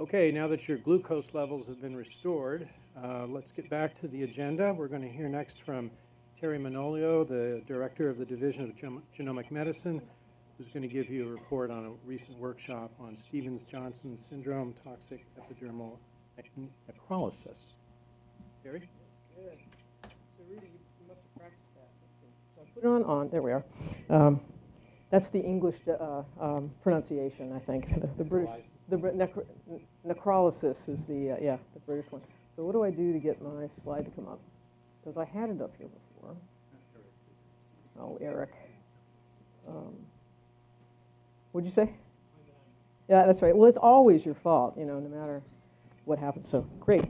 Okay, now that your glucose levels have been restored, uh, let's get back to the agenda. We're going to hear next from Terry Manolio, the Director of the Division of Gen Genomic Medicine, who's going to give you a report on a recent workshop on Stevens-Johnson syndrome, toxic epidermal necrolysis. Terry? Good. So Rudy, you must have practiced that. Let's see. So I put it on, on, there we are. Um, That's the English uh, um, pronunciation, I think. The- The British, the necro- necrolysis is the, uh, yeah, the British one. So what do I do to get my slide to come up? Because I had it up here before. Oh, Eric. Um, What'd you say? Yeah, that's right. Well, it's always your fault, you know, no matter what happens. So, great.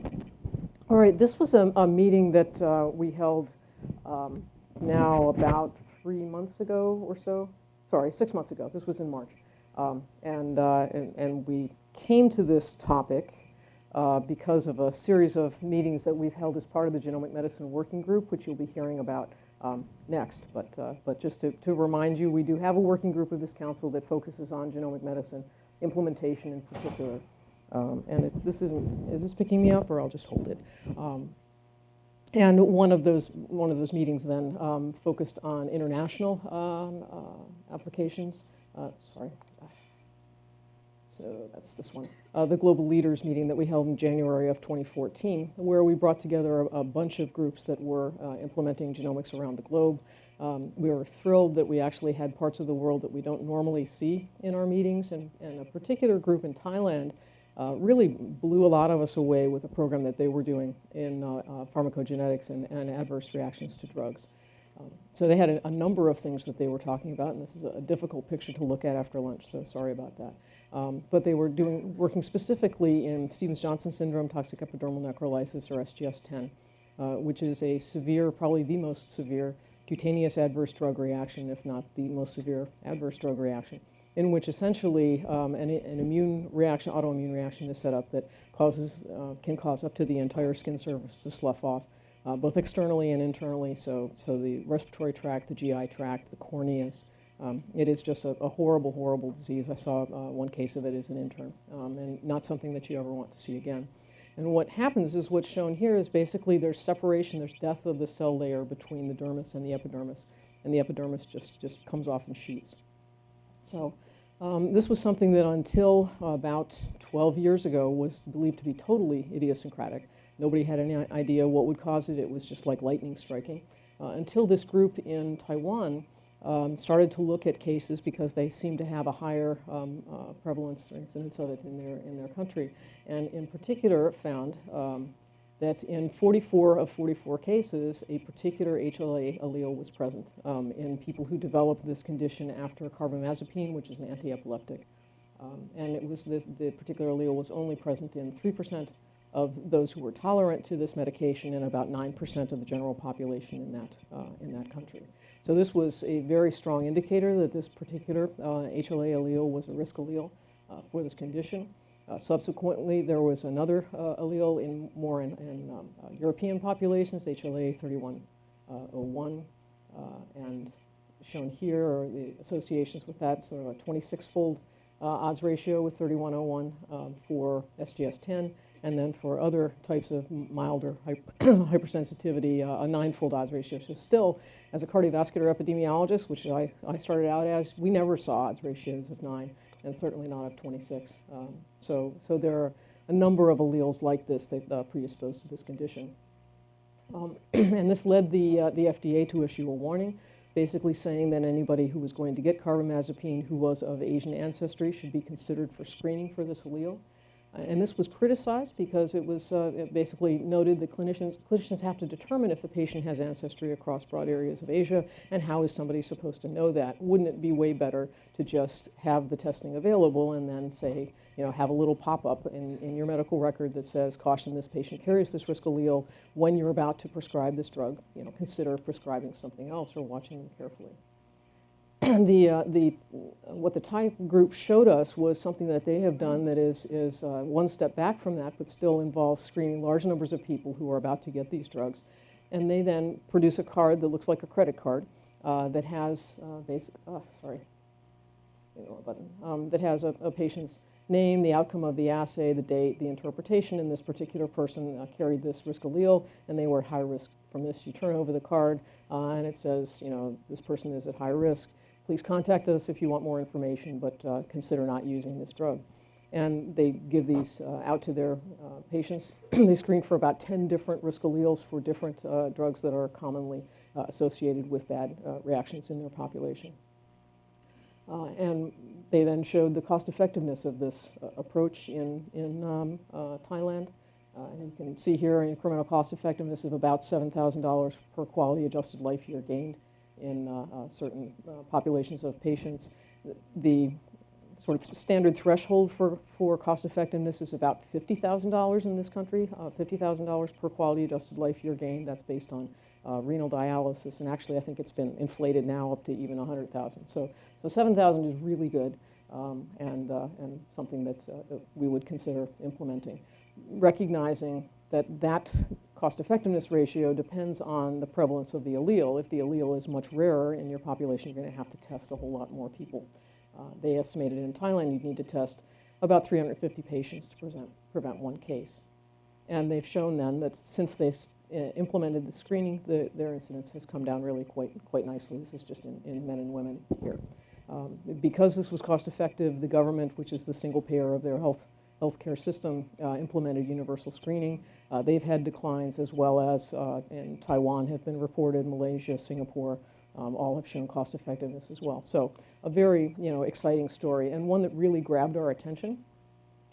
All right, this was a, a meeting that uh, we held um, now about three months ago or so. Sorry, six months ago. This was in March. Um, and, uh, and, and we came to this topic uh, because of a series of meetings that we've held as part of the Genomic Medicine Working Group, which you'll be hearing about um, next. But, uh, but just to, to remind you, we do have a working group of this council that focuses on genomic medicine implementation in particular. Um, and this isn't, is this picking me up or I'll just hold it? Um, and one of those, one of those meetings then um, focused on international um, uh, applications. Uh, sorry. So that's this one. Uh, the Global Leaders meeting that we held in January of 2014, where we brought together a, a bunch of groups that were uh, implementing genomics around the globe. Um, we were thrilled that we actually had parts of the world that we don't normally see in our meetings, and, and a particular group in Thailand uh, really blew a lot of us away with a program that they were doing in uh, uh, pharmacogenetics and, and, adverse reactions to drugs. Um, so they had a, a, number of things that they were talking about, and this is a, a difficult picture to look at after lunch, so sorry about that. Um, but they were doing, working specifically in Stevens-Johnson syndrome, toxic epidermal necrolysis, or SGS-10, uh, which is a severe, probably the most severe cutaneous adverse drug reaction, if not the most severe adverse drug reaction, in which essentially um, an, an, immune reaction, autoimmune reaction is set up that causes, uh, can cause up to the entire skin surface to slough off, uh, both externally and internally. So, so the respiratory tract, the GI tract, the corneas. Um, it is just a, a, horrible, horrible disease. I saw uh, one case of it as an intern, um, and not something that you ever want to see again. And what happens is what's shown here is basically there's separation, there's death of the cell layer between the dermis and the epidermis, and the epidermis just, just comes off in sheets. So um, this was something that until about 12 years ago was believed to be totally idiosyncratic. Nobody had any idea what would cause it. It was just like lightning striking. Uh, until this group in Taiwan um, started to look at cases because they seemed to have a higher um, uh, prevalence or incidence of it in their, in their country. And in particular found um, that in 44 of 44 cases, a particular HLA allele was present um, in people who developed this condition after carbamazepine, which is an anti-epileptic. Um, and it was this, the particular allele was only present in 3% of those who were tolerant to this medication and about 9% of the general population in that, uh, in that country. So this was a very strong indicator that this particular uh, HLA allele was a risk allele uh, for this condition. Uh, subsequently, there was another uh, allele in more in, in um, uh, European populations, HLA 3101, uh, and shown here are the associations with that, so a 26-fold odds ratio with 3101 um, for SGS-10, and then for other types of milder hypersensitivity, uh, a nine-fold odds ratio. So still, as a cardiovascular epidemiologist, which I, I started out as, we never saw odds ratios of nine, and certainly not of 26. Um, so, so there are a number of alleles like this that uh, predispose to this condition. Um, and this led the, uh, the FDA to issue a warning, basically saying that anybody who was going to get carbamazepine who was of Asian ancestry should be considered for screening for this allele. And this was criticized because it was uh, it basically noted that clinicians, clinicians have to determine if the patient has ancestry across broad areas of Asia, and how is somebody supposed to know that? Wouldn't it be way better to just have the testing available and then say, you know, have a little pop-up in, in your medical record that says, caution, this patient carries this risk allele. When you're about to prescribe this drug, you know, consider prescribing something else or watching them carefully. the, uh, the, what the Thai group showed us was something that they have done that is, is uh, one step back from that, but still involves screening large numbers of people who are about to get these drugs. And they then produce a card that looks like a credit card uh, that has uh, basic, oh, sorry. button, um, that has a, a patient's name, the outcome of the assay, the date, the interpretation, and this particular person uh, carried this risk allele, and they were at high risk from this. You turn over the card, uh, and it says, you know, this person is at high risk. Please contact us if you want more information, but uh, consider not using this drug. And they give these uh, out to their uh, patients. they screen for about 10 different risk alleles for different uh, drugs that are commonly uh, associated with bad uh, reactions in their population. And they then showed the cost effectiveness of this approach in, in um, Thailand. And you can see here an incremental cost effectiveness of about $7,000 per quality adjusted life year gained in uh, uh, certain uh, populations of patients. The sort of standard threshold for, for cost effectiveness is about $50,000 in this country, uh, $50,000 per quality adjusted life year gain. That's based on uh, renal dialysis, and actually I think it's been inflated now up to even 100,000. So, so 7,000 is really good um, and, uh, and something that, that we would consider implementing. Recognizing that that cost effectiveness ratio depends on the prevalence of the allele. If the allele is much rarer in your population, you're going to have to test a whole lot more people. Uh, they estimated in Thailand you'd need to test about 350 patients to present, prevent one case. And they've shown then that since they uh, implemented the screening, the, their incidence has come down really quite, quite nicely. This is just in, in men and women here. Um, because this was cost effective, the government, which is the single payer of their health healthcare system, uh, implemented universal screening. Uh, they've had declines as well as uh, in Taiwan have been reported, Malaysia, Singapore, um, all have shown cost effectiveness as well. So a very you know exciting story and one that really grabbed our attention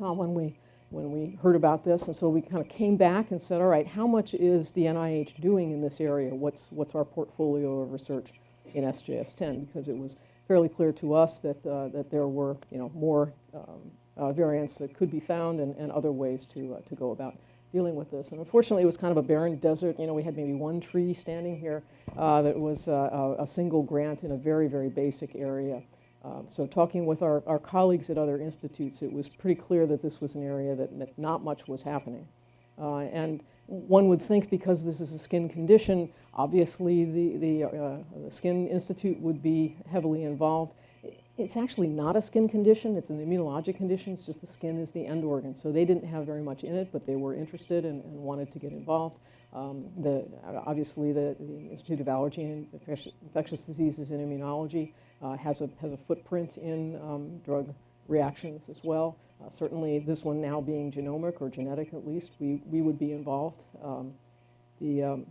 uh, when we when we heard about this. And so we kind of came back and said, all right, how much is the NIH doing in this area? What's, what's our portfolio of research in SJS10? Because it was fairly clear to us that, uh, that there were you know, more um, variants that could be found and, and other ways to, uh, to go about dealing with this. And unfortunately, it was kind of a barren desert. You know, we had maybe one tree standing here uh, that was uh, a, a single grant in a very, very basic area. Um, so talking with our, our colleagues at other institutes, it was pretty clear that this was an area that, that not much was happening. Uh, and one would think because this is a skin condition, obviously the, the, uh, the Skin Institute would be heavily involved. It's actually not a skin condition, it's an immunologic condition, it's just the skin is the end organ. So they didn't have very much in it, but they were interested and, and wanted to get involved. Um, the, obviously, the, the, Institute of Allergy and Infectious, Diseases and Immunology uh, has, a, has a footprint in um, drug reactions as well. Uh, certainly, this one now being genomic or genetic at least, we, we would be involved. Um, the um,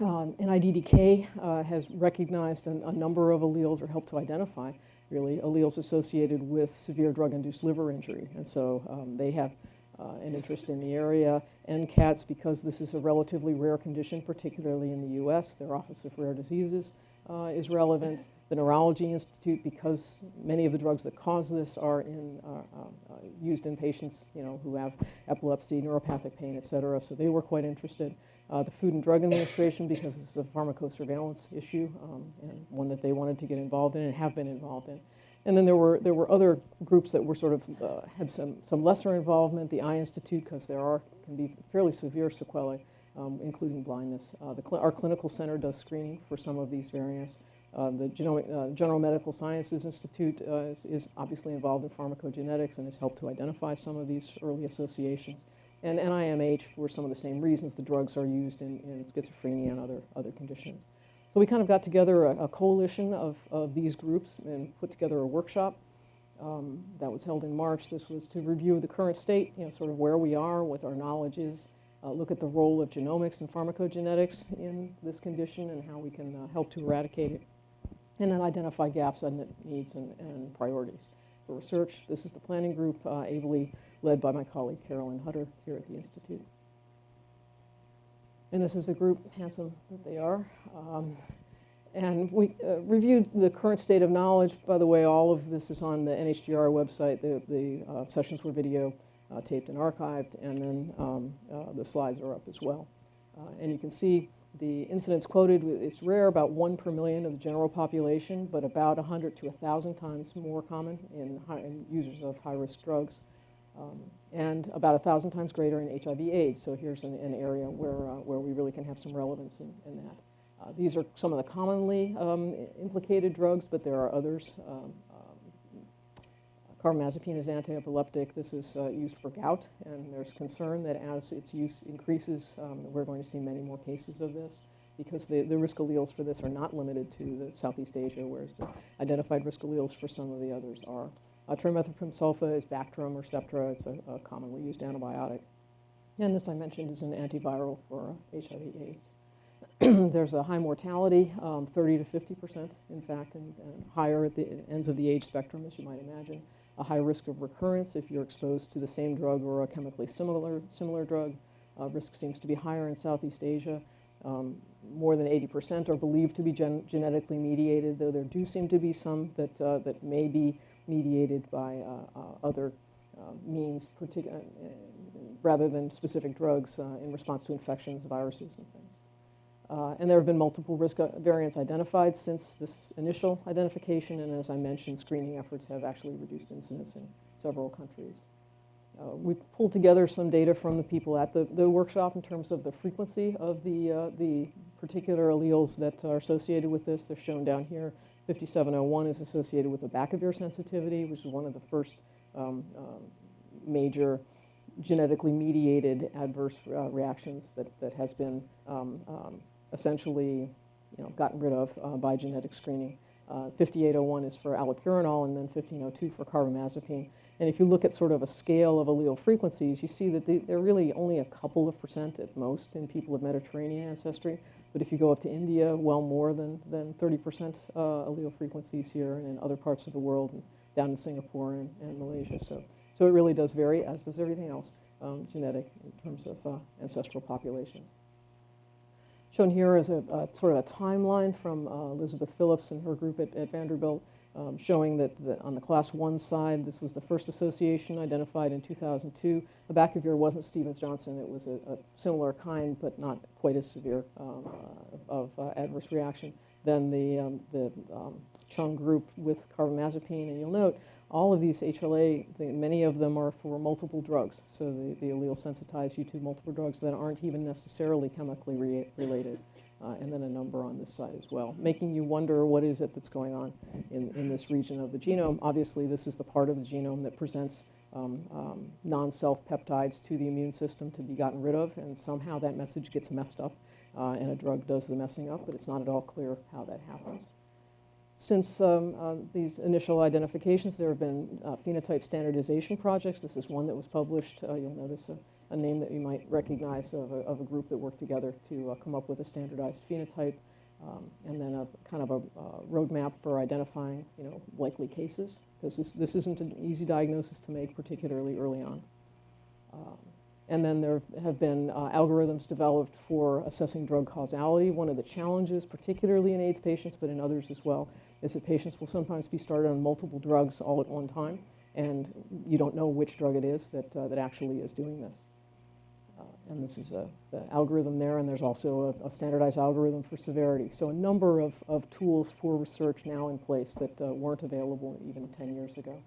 uh, NIDDK uh, has recognized a, a number of alleles or helped to identify really alleles associated with severe drug-induced liver injury. And so um, they have uh, an interest in the area. NCATS, because this is a relatively rare condition, particularly in the U.S., their Office of Rare Diseases uh, is relevant. The Neurology Institute, because many of the drugs that cause this are in, uh, uh, used in patients you know, who have epilepsy, neuropathic pain, et cetera, so they were quite interested. Uh, the Food and Drug Administration, because is a pharmacosurveillance issue um, and one that they wanted to get involved in and have been involved in. And then there were, there were other groups that were sort of, uh, had some, some lesser involvement, the Eye Institute, because there are, can be fairly severe sequelae, um, including blindness. Uh, the cl our clinical center does screening for some of these variants. Uh, the Genomic, uh, General Medical Sciences Institute uh, is, is, obviously involved in pharmacogenetics and has helped to identify some of these early associations. And NIMH, for some of the same reasons, the drugs are used in, in schizophrenia and other, other conditions. So we kind of got together a, a coalition of, of these groups and put together a workshop um, that was held in March. This was to review the current state, you know, sort of where we are, what our knowledge is, uh, look at the role of genomics and pharmacogenetics in this condition and how we can uh, help to eradicate it and then identify gaps, unmet needs, and, and priorities for research. This is the planning group, uh, ably led by my colleague Carolyn Hutter here at the Institute. And this is the group, handsome that they are. Um, and we uh, reviewed the current state of knowledge. By the way, all of this is on the NHGR website. The, the uh, sessions were video uh, taped and archived, and then um, uh, the slides are up as well. Uh, and you can see the incidence quoted, it's rare, about one per million of the general population, but about 100 to 1,000 times more common in, high, in users of high-risk drugs, um, and about a 1,000 times greater in HIV AIDS. So here's an, an area where, uh, where we really can have some relevance in, in that. Uh, these are some of the commonly um, implicated drugs, but there are others. Um, um Carbamazepine is anti-epileptic. This is uh, used for gout, and there's concern that as its use increases, um, we're going to see many more cases of this because the, the risk alleles for this are not limited to the Southeast Asia, whereas the identified risk alleles for some of the others are. Uh, trimethoprim sulfa is Bactrim or. It's a, a commonly used antibiotic. And this I mentioned is an antiviral for HIV AIDS. There's a high mortality, um, 30 to 50 percent, in fact, and, and higher at the ends of the age spectrum, as you might imagine. A high risk of recurrence if you're exposed to the same drug or a chemically similar, similar drug. Uh, risk seems to be higher in Southeast Asia. Um, more than 80% are believed to be gen genetically mediated, though there do seem to be some that, uh, that may be mediated by uh, uh, other uh, means, uh, rather than specific drugs in response to infections, viruses, and things. Uh, and there have been multiple risk variants identified since this initial identification, and as I mentioned, screening efforts have actually reduced incidence in several countries. Uh, we pulled together some data from the people at the, the workshop in terms of the frequency of the, uh, the particular alleles that are associated with this. They're shown down here. 5701 is associated with abacavir sensitivity, which is one of the first um, um, major genetically mediated adverse uh, reactions that, that has been um, um, essentially you know, gotten rid of uh, by genetic screening. Uh, 5801 is for allopurinol and then 1502 for carbamazepine. And if you look at sort of a scale of allele frequencies, you see that they, they're really only a couple of percent at most in people of Mediterranean ancestry. But if you go up to India, well more than, than 30% uh, allele frequencies here and in other parts of the world, and down in Singapore and, and Malaysia. So, so it really does vary, as does everything else, um, genetic in terms of uh, ancestral populations. Shown here is a, a, sort of a timeline from uh, Elizabeth Phillips and her group at, at Vanderbilt, um, showing that, on the class one side, this was the first association identified in 2002. Abacavir wasn't Stevens-Johnson. It was a, a, similar kind, but not quite as severe um, uh, of uh, adverse reaction than the, um, the um, Chung group with carbamazepine. And you'll note all of these HLA, the, many of them are for multiple drugs. So the, the allele sensitized you to multiple drugs that aren't even necessarily chemically re related. Uh, and then a number on this side as well, making you wonder what is it that's going on in, in this region of the genome. Obviously, this is the part of the genome that presents um, um, non-self peptides to the immune system to be gotten rid of, and somehow that message gets messed up, uh, and a drug does the messing up, but it's not at all clear how that happens. Since um, uh, these initial identifications, there have been uh, phenotype standardization projects. This is one that was published. Uh, you'll notice a, a, name that you might recognize of a, of a group that worked together to uh, come up with a standardized phenotype, um, and then a kind of a roadmap for identifying, you know, likely cases, because this, this isn't an easy diagnosis to make, particularly early on. Um, and then there have been uh, algorithms developed for assessing drug causality. One of the challenges, particularly in AIDS patients, but in others as well, is that patients will sometimes be started on multiple drugs all at one time, and you don't know which drug it is that, uh, that actually is doing this. Uh, and this is a, algorithm there, and there's also a, a, standardized algorithm for severity. So a number of, of tools for research now in place that uh, weren't available even 10 years ago.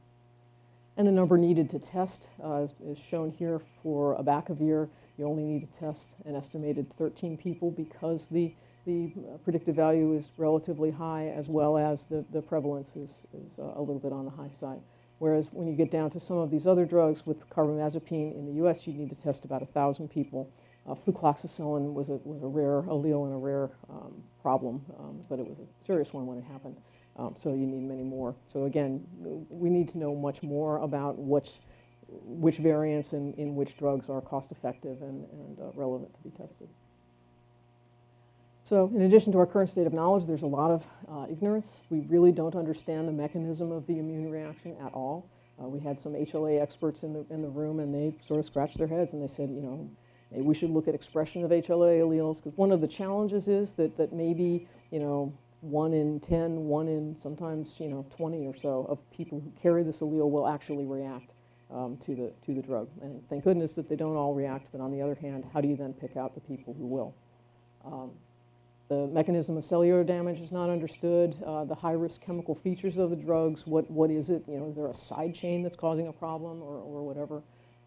And the number needed to test uh, is, is, shown here for abacavir. You only need to test an estimated 13 people because the the predictive value is relatively high as well as the, the prevalence is, is uh, a little bit on the high side. Whereas when you get down to some of these other drugs with carbamazepine in the US, you need to test about 1,000 people. Uh, flucloxacillin was a, was a rare allele and a rare um, problem, um, but it was a serious one when it happened. Um, so you need many more. So again, we need to know much more about which, which variants and in which drugs are cost effective and, and uh, relevant to be tested. So in addition to our current state of knowledge, there's a lot of uh, ignorance. We really don't understand the mechanism of the immune reaction at all. Uh, we had some HLA experts in the, in the room, and they sort of scratched their heads, and they said, you know, maybe we should look at expression of HLA alleles, because one of the challenges is that, that maybe, you know, one in 10, one in sometimes, you know, 20 or so of people who carry this allele will actually react um, to, the, to the drug. And thank goodness that they don't all react, but on the other hand, how do you then pick out the people who will? Um, the mechanism of cellular damage is not understood. Uh, the high-risk chemical features of the drugs, what, what is it? You know, is there a side chain that's causing a problem or, or whatever?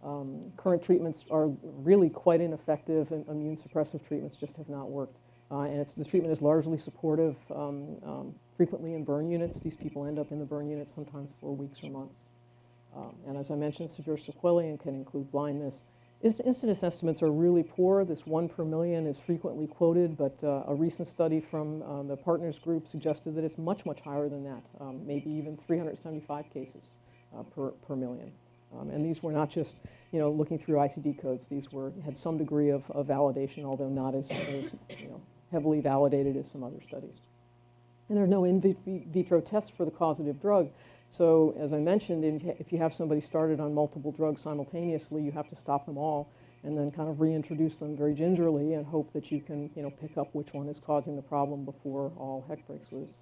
Um, current treatments are really quite ineffective, and immune suppressive treatments just have not worked. Uh, and it's, the treatment is largely supportive, um, um, frequently in burn units. These people end up in the burn unit sometimes for weeks or months. Um, And as I mentioned, severe sequelae and can include blindness. Inc- Incidence estimates are really poor. This one per million is frequently quoted, but uh, a recent study from uh, the Partners Group suggested that it's much, much higher than that, um, maybe even 375 cases uh, per, per million. Um, And these were not just, you know, looking through ICD codes. These were, had some degree of, of validation, although not as, as, you know, heavily validated as some other studies. And there are no in vitro tests for the causative drug. So as I mentioned, if you- have somebody started on multiple drugs simultaneously, you have to stop them all and then kind of reintroduce them very gingerly and hope that you can, you know, pick up which one is causing the problem before all heck breaks loose.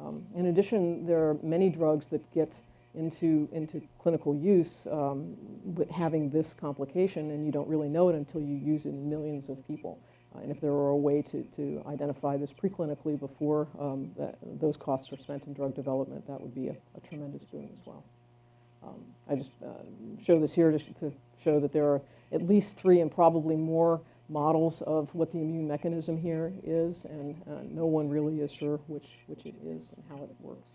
Um, In addition, there are many drugs that get into, into clinical use um, with having this complication, and you don't really know it until you use it in millions of people. Uh, And if there were a way to, to identify this preclinically before um, that, those costs are spent in drug development, that would be a, a tremendous boon as well. Um, I just uh, show this here to, sh- to show that there are at least three and probably more models of what the immune mechanism here is, and uh, no one really is sure which, which it is and how it works.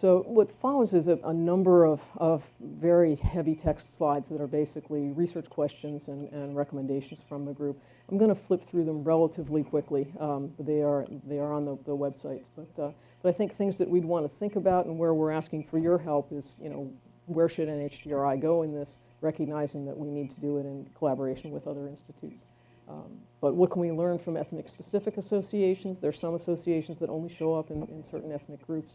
So what follows is a, a number of, of very heavy text slides that are basically research questions and, and recommendations from the group. I'm going to flip through them relatively quickly. Um, they are they are on the, the website, but uh, but I think things that we'd want to think about and where we're asking for your help is you know where should NHGRI go in this, recognizing that we need to do it in collaboration with other institutes. Um, but what can we learn from ethnic-specific associations? There's some associations that only show up in, in certain ethnic groups.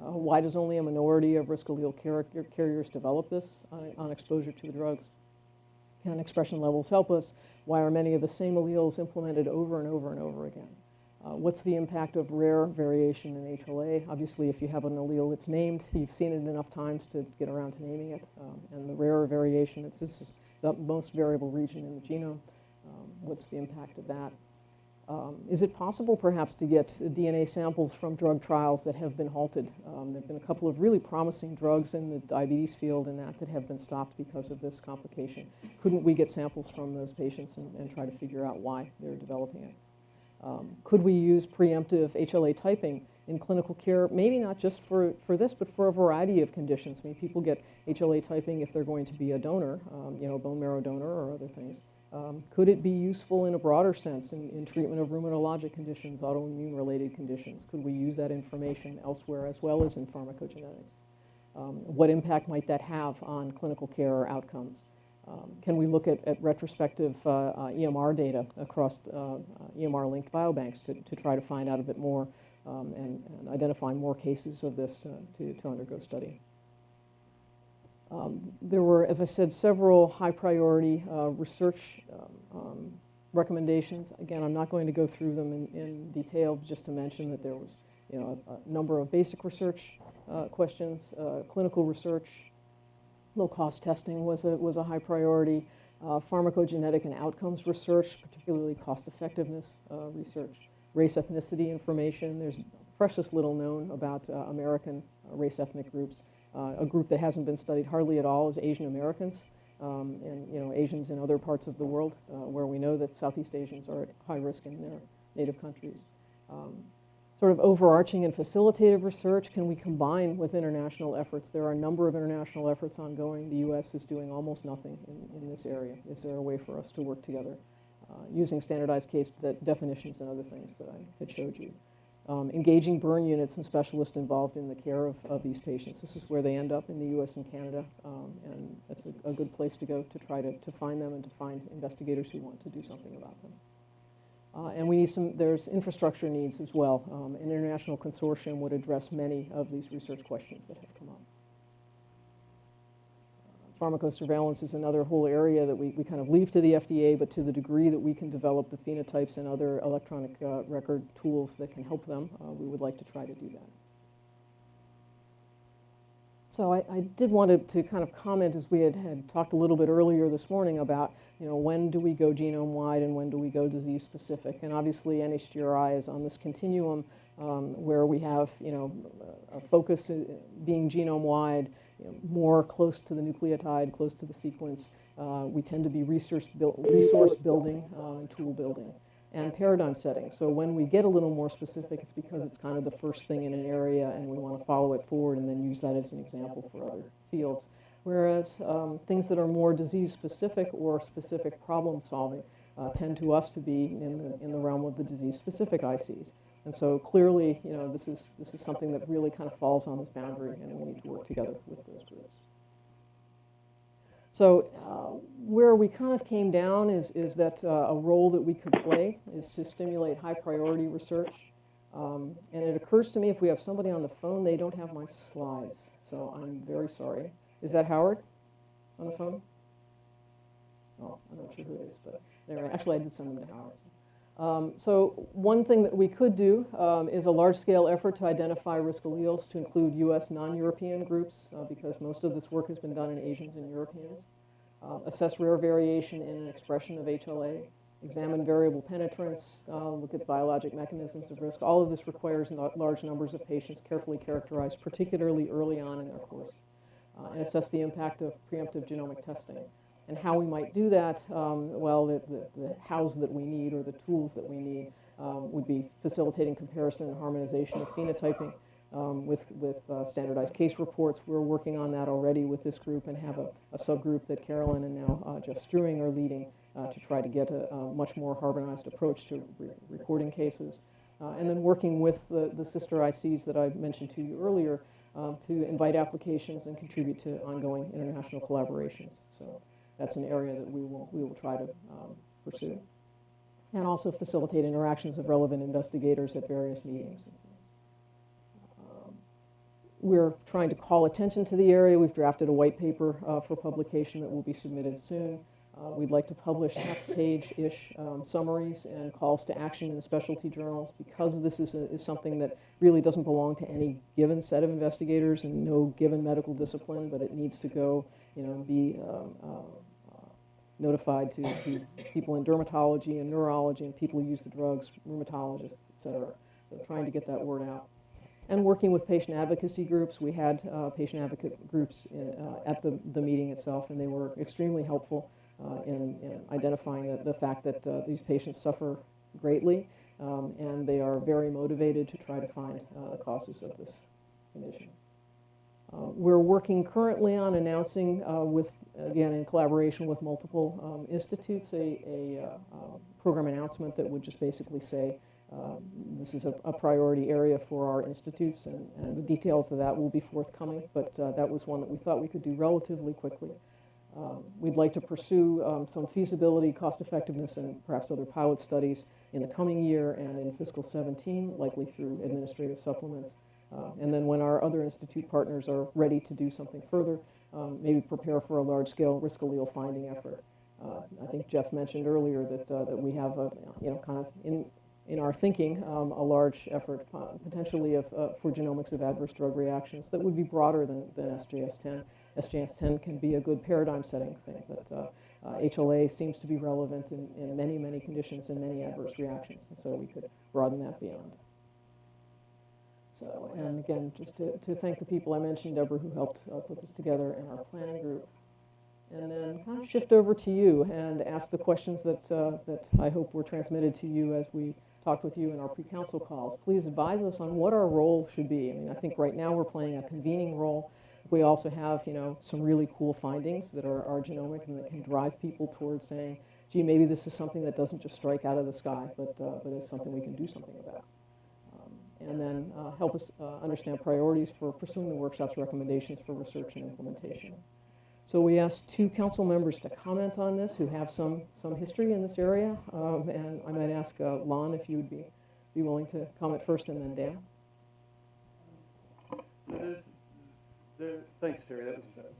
Uh, why does only a minority of risk allele car- carriers develop this on, on exposure to the drugs? Can expression levels help us? Why are many of the same alleles implemented over and over and over again? Uh, what's the impact of rare variation in HLA? Obviously, if you have an allele that's named, you've seen it enough times to get around to naming it. Um, and the rarer variation, it's, this is the most variable region in the genome. Um, what's the impact of that? Um, is it possible perhaps to get DNA samples from drug trials that have been halted? Um, there have been a couple of really promising drugs in the diabetes field and that that have been stopped because of this complication. Couldn't we get samples from those patients and, and try to figure out why they're developing it? Um, could we use preemptive HLA typing in clinical care, maybe not just for, for this, but for a variety of conditions? I mean, people get HLA typing if they're going to be a donor, um, you know, bone marrow donor or other things. Um, could it be useful in a broader sense in, in treatment of rheumatologic conditions, autoimmune-related conditions? Could we use that information elsewhere as well as in pharmacogenetics? Um, what impact might that have on clinical care or outcomes? Um, can we look at, at retrospective uh, uh, EMR data across uh, uh, EMR-linked biobanks to, to try to find out a bit more um, and, and identify more cases of this uh, to, to undergo study? Um, there were, as I said, several high priority uh, research um, um, recommendations. Again, I'm not going to go through them in, in detail, just to mention that there was you know, a, a number of basic research uh, questions, uh, clinical research, low-cost testing was a, was a high priority, uh, pharmacogenetic and outcomes research, particularly cost-effectiveness uh, research, race ethnicity information. There's precious little known about uh, American race ethnic groups. Uh, a group that hasn't been studied hardly at all is Asian Americans, um, and you know Asians in other parts of the world uh, where we know that Southeast Asians are at high risk in their native countries. Um, sort of overarching and facilitative research can we combine with international efforts? There are a number of international efforts ongoing. The U.S. is doing almost nothing in, in this area. Is there a way for us to work together uh, using standardized case definitions and other things that I had showed you? Um, engaging burn units and specialists involved in the care of, of these patients. This is where they end up in the U.S. and Canada, um, and that's a, a, good place to go to try to, to find them and to find investigators who want to do something about them. Uh, and we need some, there's infrastructure needs as well. Um, an international consortium would address many of these research questions that have come up. Pharmacosurveillance is another whole area that we, we kind of leave to the FDA, but to the degree that we can develop the phenotypes and other electronic uh, record tools that can help them, uh, we would like to try to do that. So I, I did want to, to, kind of comment, as we had, had talked a little bit earlier this morning about, you know, when do we go genome-wide and when do we go disease-specific? And obviously NHGRI is on this continuum um, where we have, you know, a focus uh, being genome-wide, you know, more close to the nucleotide, close to the sequence. Uh, we tend to be resource, resource building uh, and tool building. and paradigm setting. So when we get a little more specific, it's because it's kind of the first thing in an area and we want to follow it forward and then use that as an example for other fields. Whereas um, things that are more disease-specific or specific problem-solving uh, tend to us to be in the, in the realm of the disease-specific ICs. And so clearly, you know, this is, this is something that really kind of falls on this boundary and we need to work together with those groups. So uh, where we kind of came down is, is that uh, a role that we could play is to stimulate high priority research. Um, and it occurs to me if we have somebody on the phone, they don't have my slides. So I'm very sorry. Is that Howard on the phone? Oh, I'm not sure who it is, but anyway, actually I did send them to Howard. Um, so one thing that we could do um, is a large-scale effort to identify risk alleles to include U.S. non-European groups, uh, because most of this work has been done in Asians and Europeans. Uh, assess rare variation in an expression of HLA, examine variable penetrance, uh, look at biologic mechanisms of risk. All of this requires large numbers of patients carefully characterized, particularly early on in their course, uh, and assess the impact of preemptive genomic testing. And how we might do that, um, well, the, the, the that we need or the tools that we need um, would be facilitating comparison and harmonization of phenotyping um, with, with uh, standardized case reports. We're working on that already with this group and have a, a subgroup that Carolyn and now uh, Jeff Strewing are leading uh, to try to get a, a much more harmonized approach to re- recording cases. Uh, and then working with the, the sister ICs that I mentioned to you earlier um, to invite applications and contribute to ongoing international collaborations. So that's an area that we will, we will try to um, pursue. And also facilitate interactions of relevant investigators at various meetings. Um, We're trying to call attention to the area. We've drafted a white paper uh, for publication that will be submitted soon. Uh, We'd like to publish half-page-ish um, summaries and calls to action in specialty journals because this is, a- is something that really doesn't belong to any given set of investigators and no given medical discipline, but it needs to go, you know, be um, uh, uh, notified to, to people in dermatology and neurology and people who use the drugs, rheumatologists, et cetera. So trying to get that word out. And working with patient advocacy groups. We had uh, patient advocate groups uh, at the, the meeting itself, and they were extremely helpful uh, in, in identifying the, the fact that uh, these patients suffer greatly, um, and they are very motivated to try to find uh, the causes of this condition. Uh, We're working currently on announcing uh, with, again, in collaboration with multiple um, institutes, a, a uh, um, program announcement that would just basically say, um, this is a, a priority area for our institutes, and, and the details of that will be forthcoming, but uh, that was one that we thought we could do relatively quickly. Um, We'd like to pursue um, some feasibility, cost effectiveness, and perhaps other pilot studies in the coming year and in fiscal 17, likely through administrative supplements. Uh, And then when our other institute partners are ready to do something further, um, maybe prepare for a large-scale risk allele finding effort. Uh, I think Jeff mentioned earlier that, uh, that we have a, you know, kind of in, in our thinking, um, a large effort uh, potentially of, uh, for genomics of adverse drug reactions that would be broader than, than SJS10. SJS10 can be a good paradigm setting thing, but uh, uh, HLA seems to be relevant in, in many, many conditions and many adverse reactions, and so we could broaden that beyond. So, and again, just to, to thank the people I mentioned, Deborah, who helped uh, put this together, and our planning group. And then kind of shift over to you and ask the questions that, uh, that I hope were transmitted to you as we talked with you in our pre-council calls. Please advise us on what our role should be. I mean, I think right now we're playing a convening role. We also have, you know, some really cool findings that are, are genomic and that can drive people towards saying, gee, maybe this is something that doesn't just strike out of the sky, but, uh, but is something we can do something about. And then uh, help us uh, understand priorities for pursuing the workshop's recommendations for research and implementation. So we asked two council members to comment on this who have some, some history in this area. Um, and I might ask uh, Lon if you would be, be willing to comment first and then Dan. So there's, there, thanks, Terry, that was, that was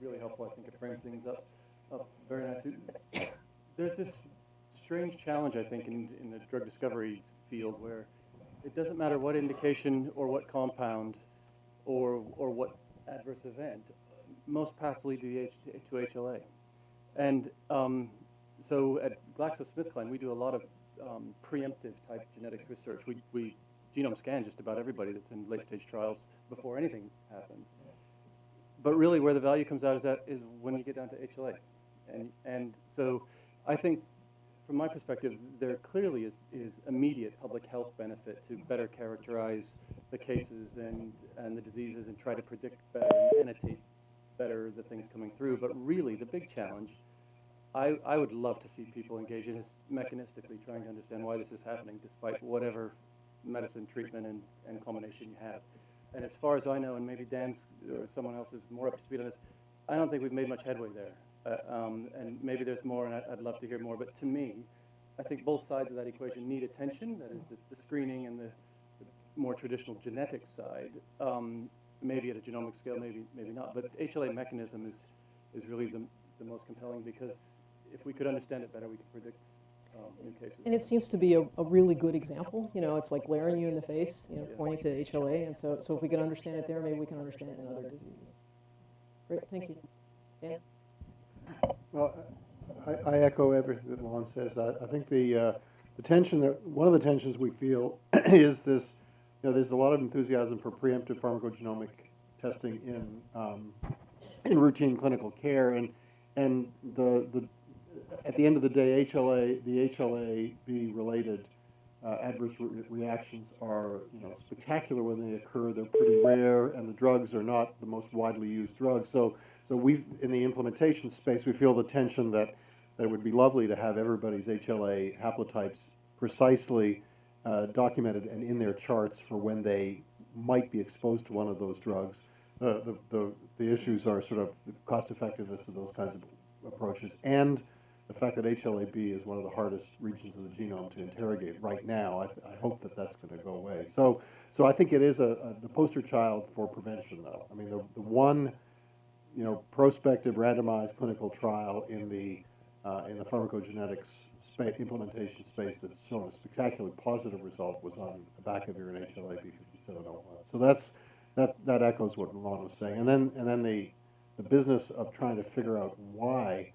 really helpful, I think it frames things up, up very nicely. There's this strange challenge, I think, in, in the drug discovery field where it doesn't matter what indication or what compound or, or what adverse event, most paths lead to, the H, to HLA. And um, so at GlaxoSmithKline, we do a lot of um, preemptive type genetics research. We, we genome scan just about everybody that's in late stage trials before anything happens. But really, where the value comes out is that is when you get down to HLA, and and so I think from my perspective, there clearly is, is immediate public health benefit to better characterize the cases and, and the diseases and try to predict better and annotate better the things coming through. But really, the big challenge, I, I would love to see people engage in is mechanistically trying to understand why this is happening despite whatever medicine, treatment, and, and culmination you have. And as far as I know, and maybe Dan's or someone else is more up to speed on this, I don't think we've made much headway there. Uh, um, and maybe there's more, and I'd love to hear more. But to me, I think both sides of that equation need attention. That is the, the screening and the, the more traditional genetic side. Um, maybe at a genomic scale, maybe maybe not. But the HLA mechanism is is really the, the most compelling because if we could understand it better, we could predict um, new cases. And it seems to be a, a really good example, you know, it's like glaring you in the face, you know, Yeah. pointing to HLA, and so, so if we can understand it there, maybe we can understand it in other diseases. Great, thank you. Dan? Well, I, I echo everything that Lon says. I, I think the, uh, the tension that, one of the tensions we feel is this, you know, there's a lot of enthusiasm for preemptive pharmacogenomic testing in, um, in routine clinical care, and, and the, the, at the end of the day, HLA, the HLA-B related uh, adverse re- reactions are, you know, spectacular when they occur. They're pretty rare, and the drugs are not the most widely used drugs. So, so we, in the implementation space, we feel the tension that, that it would be lovely to have everybody's HLA haplotypes precisely uh, documented and in their charts for when they might be exposed to one of those drugs. The, the, the, the issues are sort of the cost effectiveness of those kinds of approaches and the fact that HLA-B is one of the hardest regions of the genome to interrogate right now, I, I hope that that's going to go away. So, so I think it is a, a, the poster child for prevention, though. I mean, the, the one, you know, prospective randomized clinical trial in the, uh, in the pharmacogenetics spa- implementation space that's shown a spectacularly positive result was on the back of and HLA-B 5701. So that's, that, that echoes what Lon was saying. And then, and then the, the business of trying to figure out why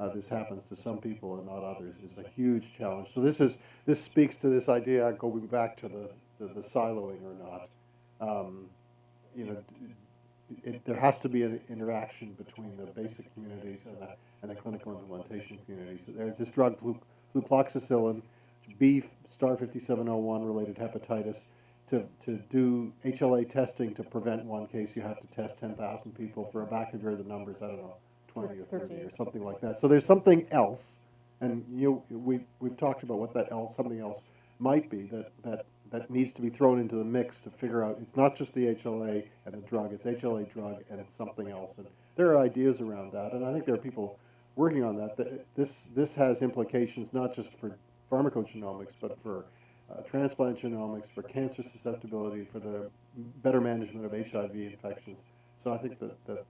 uh, this happens to some people and not others is a huge challenge. So this is this speaks to this idea going back to the the, the siloing or not. Um, you know, it, there has to be an interaction between the basic communities and the and the clinical implementation communities. So there's this drug flu, flucloxacillin, B star 5701 related hepatitis. To, to do HLA testing to prevent one case, you have to test 10,000 people. For a abacavir, the numbers, I don't know, 20 or 30 or something like that. So there's something else, and you, we, we've talked about what that else, something else might be that, that, that needs to be thrown into the mix to figure out, it's not just the HLA and the drug, it's HLA drug and it's something else. And there are ideas around that, and I think there are people working on that. This, this has implications not just for pharmacogenomics, but for uh, transplant genomics, for cancer susceptibility, for the better management of HIV infections. So I think that, that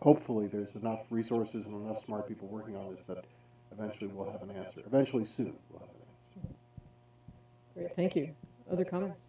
hopefully there's enough resources and enough smart people working on this that eventually we'll have an answer. Eventually soon, we'll have an answer. Great, thank you. Other comments?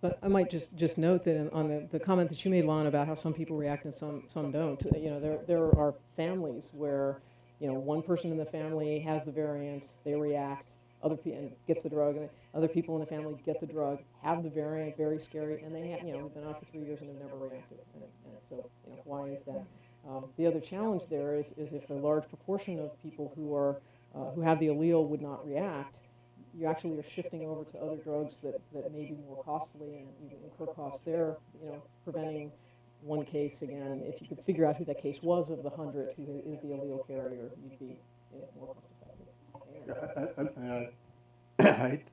But I might just, just note that in- on the, the comment that you made, Lon, about how some people react and some, some don't, you know, there, there are families where, you know, one person in the family has the variant, they react, other pe- and gets the drug, and other people in the family get the drug, have the variant, very scary, and they have, you know, been out for three years and they've never reacted. And, and so, you know, why is that? Um, the other challenge there is, is if a large proportion of people who are, uh, who have the allele would not react, you actually are shifting over to other drugs that, that may be more costly and incur costs there, you know, preventing one case again. If you could figure out who that case was of the hundred who is the allele carrier, you'd be you know, more cost effective. I-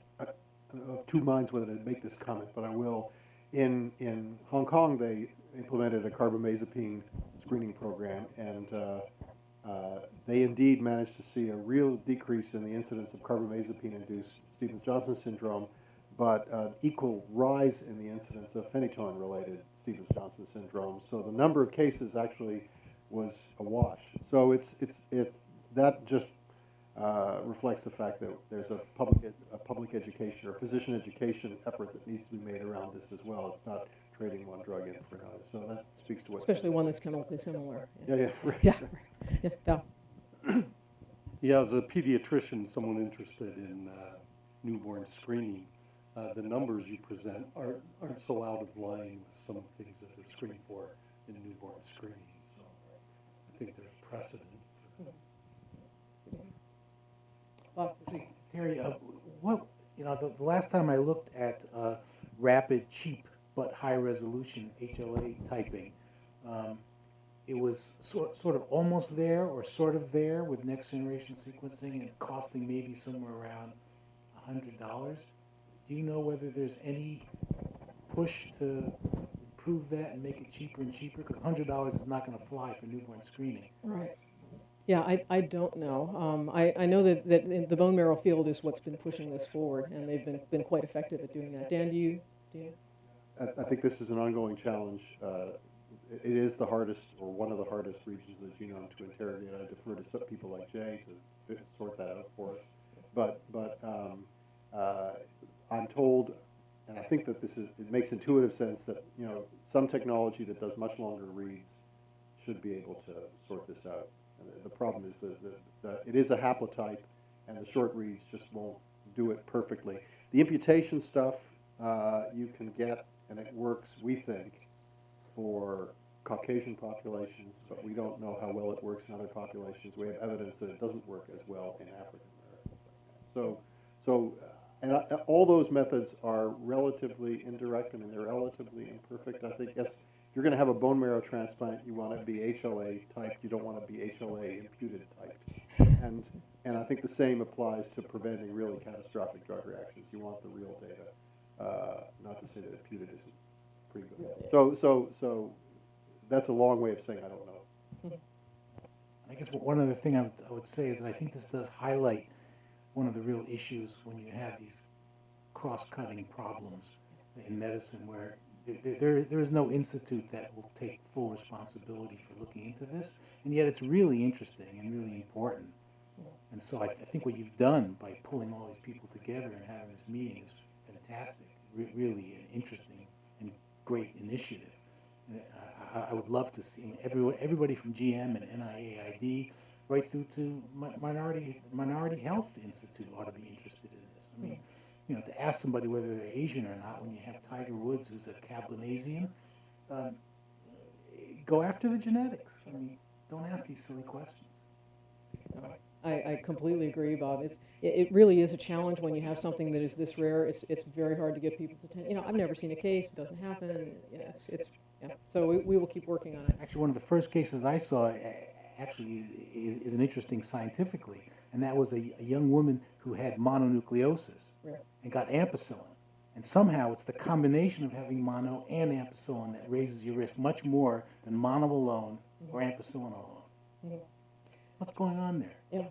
of two minds whether to make this comment, but I will. In, in Hong Kong, they implemented a carbamazepine screening program, and uh, uh, they indeed managed to see a real decrease in the incidence of carbamazepine-induced Stevens-Johnson syndrome, but an equal rise in the incidence of phenytoin-related Stevens-Johnson syndrome. So the number of cases actually was a wash. So it's, it's, it's, that just uh, reflects the fact that there's a public, a public education or physician education effort that needs to be made around this as well. It's not trading one drug in for another. So that speaks to what. Especially one that's chemically similar. Yeah, yeah, right. Yeah, right. yes, Val yeah, as a pediatrician, someone interested in uh, newborn screening, uh, the numbers you present aren't, aren't so out of line with some of the things that are screened for in newborn screening. So I think there's precedent. Well, Terry, uh, what you know, the, the, last time I looked at uh, rapid, cheap, but high resolution HLA typing. Um, it was sort, sort of almost there or sort of there with next-generation sequencing and costing maybe somewhere around a hundred dollars. Do you know whether there's any push to improve that and make it cheaper and cheaper? Because a hundred dollars is not gonna fly for newborn screening. Right. Yeah, I, I don't know. Um, I, I know that, that in the bone marrow field is what's been pushing this forward, and they've been, been quite effective at doing that. Dan, do you, do you? I, I think this is an ongoing challenge. Uh, It is the hardest, or one of the hardest regions of the genome to interrogate. I defer to some people like Jay to sort that out for us. But, but um, uh, I'm told, and I think that this is, it makes intuitive sense that, you know, some technology that does much longer reads should be able to sort this out. And the- The problem is that, that- that it is a haplotype, and the short reads just won't do it perfectly. The imputation stuff, uh, you can get, and it works, we think, for Caucasian populations, but we don't know how well it works in other populations. We have evidence that it doesn't work as well in African Americans. So, so, uh, and uh, all those methods are relatively indirect, I mean, they're relatively imperfect. I think, yes, if you're gonna have a bone marrow transplant, you wanna be HLA typed, you don't wanna be HLA imputed typed. And, and I think the same applies to preventing really catastrophic drug reactions. You want the real data, uh, not to say that imputed isn't pretty good. So, so, so, that's a long way of saying I don't know. I guess one- one other thing I would, I would say is that I think this does highlight one of the real issues when you have these cross-cutting problems in medicine where there- there, there is no institute that will take full responsibility for looking into this, and yet it's really interesting and really important. And so I, I think what you've done by pulling all these people together and having this meeting is fantastic, re- really an interesting and great initiative. I, I, would love to see everyone, everybody from GM and NIAID, right through to Minority, Minority Health Institute ought to be interested in this. I mean, you know, to ask somebody whether they're Asian or not, when you have Tiger Woods, who's a Cablinasian, um, go after the genetics. I mean, don't ask these silly questions. I, I completely agree, Bob. It's, it, it really is a challenge when you have something that is this rare. It's, it's very hard to get people's attention. You know, I've never seen a case, it doesn't happen. Yeah, it's, it's, yeah. So we, we will keep working on it. Actually, one of the first cases I saw actually is, is an interesting scientifically, and that was a, a young woman who had mononucleosis Right. and got ampicillin. And somehow it's the combination of having mono and ampicillin that raises your risk much more than mono alone or ampicillin alone. Mhm. What's going on there? Yeah.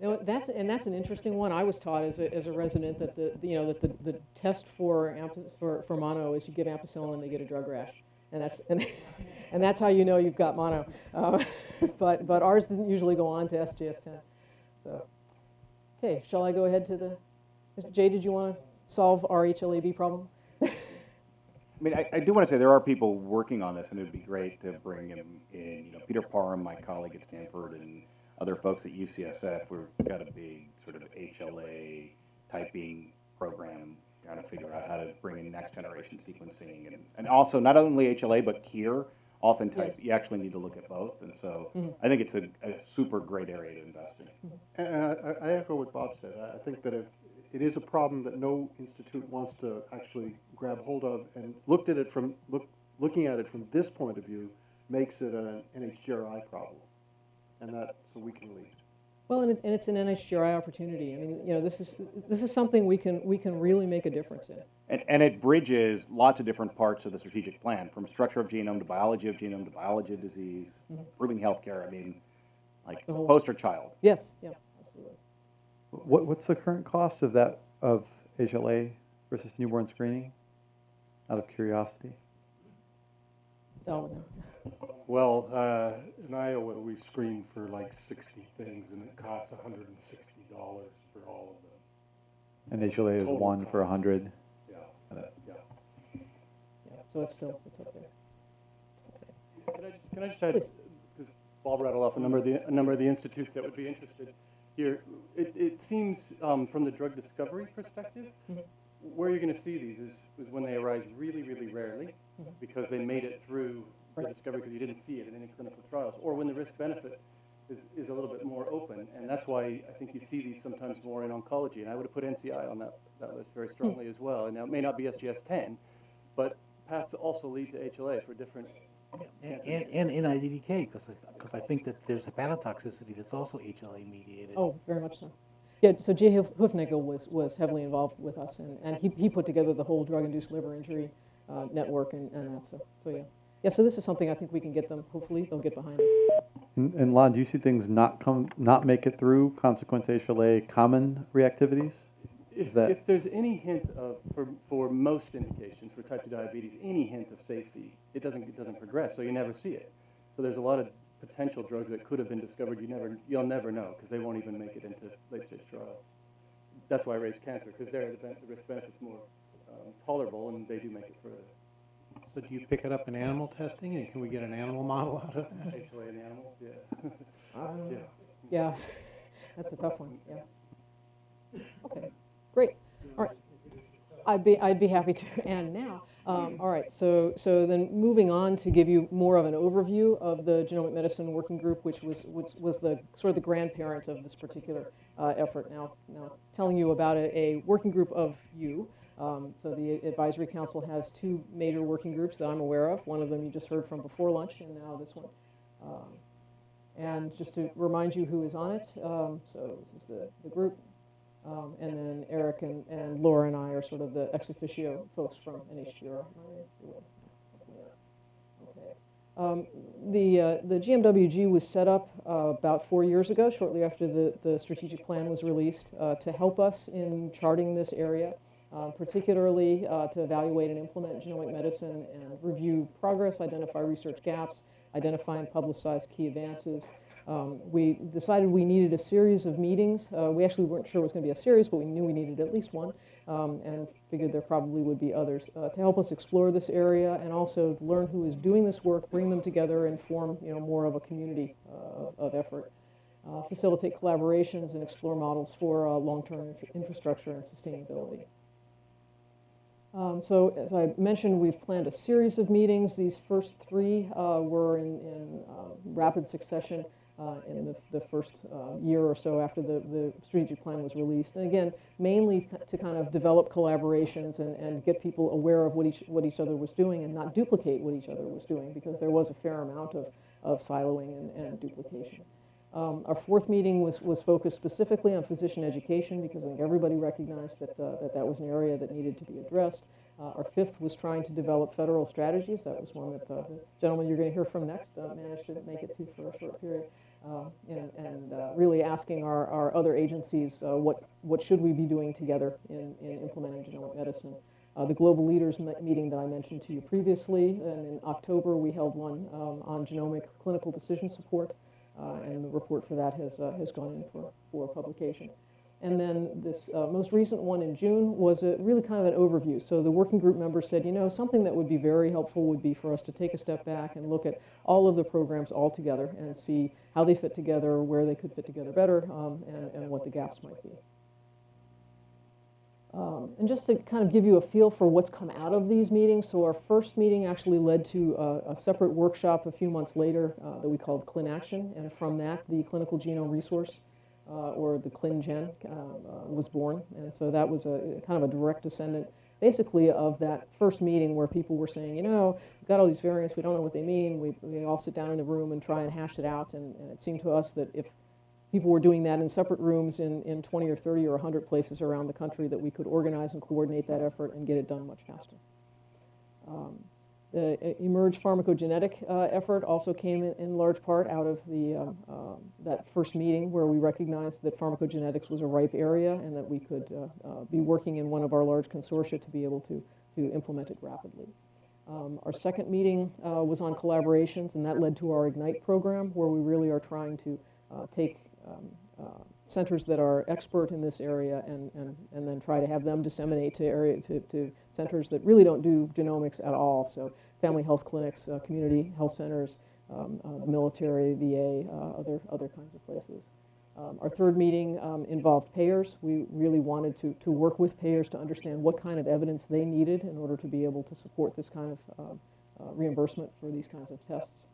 Know, that's, and that's an interesting one. I was taught as a, as a resident that the, you know, that the, the test for, for, for mono is you give ampicillin and they get a drug rash. And that's, and, and that's how you know you've got mono. Uh, But, but ours didn't usually go on to SJS/TEN. So, okay, shall I go ahead to the, Jay, did you want to solve our HLA-B problem? I mean, I, I do want to say there are people working on this, and it would be great to bring him in. You know, Peter Parham, my colleague at Stanford, and other folks at UCSF. We've got a big sort of HLA typing program trying to figure out how to bring in next generation sequencing, and, and also not only HLA but KIR. Oftentimes, Yes. you actually need to look at both, and so Mhm. I think it's a, a super great area to invest in. And and I, I echo what Bob said. I- I think that if, it is a problem that no institute wants to actually grab hold of, and looked at it from, look, looking at it from this point of view, makes it an NHGRI problem. And that, so we can lead. Well, and it's, and it's an NHGRI opportunity. I mean, you know, this is, this is something we can, we can really make a difference in. And, and it bridges lots of different parts of the strategic plan, from structure of genome to biology of genome to biology of disease, mm-hmm. improving healthcare. I mean, like The whole- poster child. Yes, yeah, absolutely. What, what's the current cost of that, of HLA versus newborn screening? Out of curiosity. Oh, no. Well, uh, in Iowa, we screen for like sixty things and it costs hundred and sixty dollars for all of them. And HLA is Total one for a cost. hundred. Yeah, yeah. Yeah, so it's still, it's up there. Can I just, can I just add, Please. because Bob rattled off a number of the, a number of the institutes that would be interested here. It, it seems, um, from the drug discovery perspective, Mhm. where you're gonna see these is, is when they arise really, really rarely, because they made it through the Right. discovery because you didn't see it in any clinical trials, or when the risk benefit is, is a little bit more open, and that's why I think you see these sometimes more in oncology, and I would have put NCI on that, that list very strongly as well, and now it may not be SJS/TEN, but paths also lead to HLA for different, And, and, and NIDDK, because I, because I think that there's hepatotoxicity that's also HLA mediated. Oh, very much so. Yeah, so Jay Hoof- Hoofnagle was, was heavily involved with us, and, and he, he put together the whole drug-induced liver injury uh, network and, and that, so, so yeah. Yeah, so this is something I think we can get them, hopefully, they'll get behind us. And, and Lon, do you see things not come, not make it through consequent HLA common reactivities? if, that- if there's any hint of, for, for most indications, for type two diabetes, any hint of safety, it doesn't, it doesn't progress, so you never see it. So there's a lot of potential drugs that could have been discovered, you never, you'll never know, because they won't even make it into late-stage trials. That's why I raised cancer, because there, the, ben- the risk benefit's more um, tolerable, and they do make it further. So do you pick it up in animal testing, and can we get an animal model out of that? HLA in animals, yeah. Um, Yeah. Yeah, that's a tough one, yeah. Okay, great, all right. I'd be, I'd be happy to, and now, um, all right, so, so then moving on to give you more of an overview of the Genomic Medicine Working Group, which was, which was the, sort of the grandparent of this particular uh, effort. Now, now, telling you about a, a working group of you. Um, So the advisory council has two major working groups that I'm aware of. One of them you just heard from before lunch, and now this one. Um, and just to remind you who is on it, um, so this is the, the group. Um, and then Eric and, and Laura and I are sort of the ex officio folks from NHGR. Um, the, uh, the GMWG was set up uh, about four years ago, shortly after the, the strategic plan was released, uh, to help us in charting this area, uh, particularly uh, to evaluate and implement genomic medicine and review progress, identify research gaps, identify and publicize key advances. Um, we decided we needed a series of meetings. Uh, we actually weren't sure it was going to be a series, but we knew we needed at least one, um, and figured there probably would be others uh, to help us explore this area and also learn who is doing this work, bring them together, and form you know more of a community uh, of effort. Uh, facilitate collaborations and explore models for uh, long-term infra- infrastructure and sustainability. Um, so, as I mentioned, we've planned a series of meetings. These first three uh, were in, in uh, rapid succession uh, in the, the first uh, year or so after the, the strategic plan was released. And again, mainly to kind of develop collaborations and, and get people aware of what each, what each other was doing and not duplicate what each other was doing because there was a fair amount of, of siloing and, and duplication. Um, our fourth meeting was, was focused specifically on physician education because I think everybody recognized that, uh, that that was an area that needed to be addressed. Uh, our fifth was trying to develop federal strategies. That was one that uh, the gentleman you're going to hear from next uh, managed to make it to for a short period. Uh, and and uh, really asking our, our other agencies uh, what, what should we be doing together in, in implementing genomic medicine. Uh, the global leaders meeting that I mentioned to you previously, and in October we held one um, on genomic clinical decision support. Uh, and the report for that has, uh, has gone in for, for publication. And then this uh, most recent one in June was a, really kind of an overview. So the working group members said, you know, something that would be very helpful would be for us to take a step back and look at all of the programs all together and see how they fit together, where they could fit together better, um, and, and what the gaps might be. Um, and just to kind of give you a feel for what's come out of these meetings, so our first meeting actually led to a, a separate workshop a few months later uh, that we called ClinAction, and from that, the Clinical Genome Resource, uh, or the ClinGen, uh, uh, was born. And so that was a kind of a direct descendant, basically, of that first meeting where people were saying, you know, we've got all these variants, we don't know what they mean, we, we all sit down in a room and try and hash it out, and, and it seemed to us that if people were doing that in separate rooms in, in 20 or 30 or 100 places around the country that we could organize and coordinate that effort and get it done much faster. Um, the uh, eMERGE pharmacogenetic uh, effort also came in, in large part out of the, um, um, that first meeting where we recognized that pharmacogenetics was a ripe area and that we could uh, uh, be working in one of our large consortia to be able to, to implement it rapidly. Um, our second meeting uh, was on collaborations, and that led to our Ignite program, where we really are trying to uh, take um, uh, centers that are expert in this area and, and, and then try to have them disseminate to area to, to centers that really don't do genomics at all. So family health clinics, uh, community health centers, um, uh, military, VA, uh, other, other kinds of places. Um, our third meeting um, involved payers. We really wanted to, to work with payers to understand what kind of evidence they needed in order to be able to support this kind of uh, uh, reimbursement for these kinds of tests.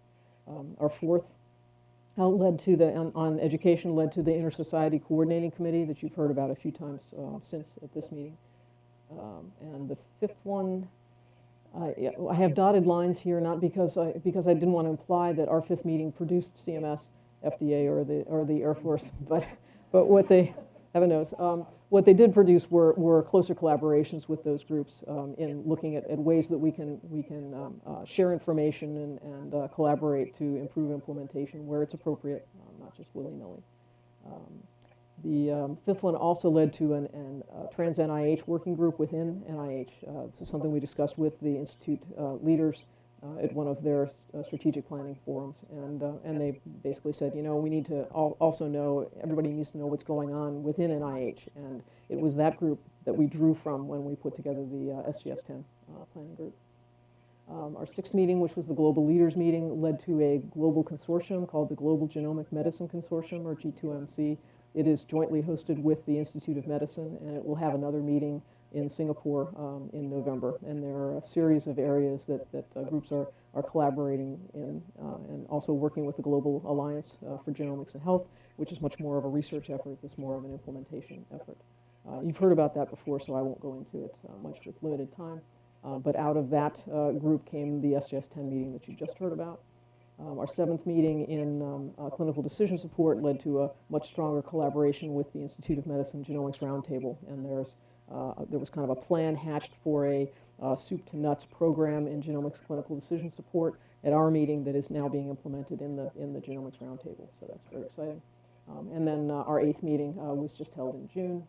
Um, our fourth uh, led to the, on, on education, led to the Inter-Society Coordinating Committee that you've heard about a few times uh, since at this meeting. Um, And the fifth one, I yeah, I have dotted lines here, not because I, because I didn't want to imply that our fifth meeting produced CMS, FDA, or the, or the Air Force, but, but what they, heaven knows, um, what they did produce were, were closer collaborations with those groups um, in looking at, at ways that we can, we can um, uh, share information and, and uh, collaborate to improve implementation where it's appropriate, um, not just willy-nilly. Um, the um, fifth one also led to an, an uh, trans NIH working group within NIH. Uh, this is something we discussed with the institute uh, leaders at one of their uh, strategic planning forums, and uh, and they basically said, you know, we need to al- also know everybody needs to know what's going on within NIH, and it was that group that we drew from when we put together the uh, SJS/TEN uh, planning group. Um, Our sixth meeting, which was the Global Leaders Meeting, led to a global consortium called the Global Genomic Medicine Consortium, or G2MC. It is jointly hosted with the Institute of Medicine, and it will have another meeting in Singapore um, in November. And there are a series of areas that, that uh, groups are, are collaborating in, uh, and also working with the Global Alliance uh, for Genomics and Health, which is much more of a research effort, this more of an implementation effort. Uh, You've heard about that before, so I won't go into it uh, much with limited time. Uh, But out of that group came the SJS/TEN meeting that you just heard about. Um, Our seventh meeting in um, uh, clinical decision support led to a much stronger collaboration with the Institute of Medicine Genomics Roundtable. And there's, there was kind of a plan hatched for a uh, soup to nuts program in genomics clinical decision support at our meeting that is now being implemented in the, in the Genomics Roundtable. So that's very exciting. Um, And then uh, our eighth meeting uh, was just held in June.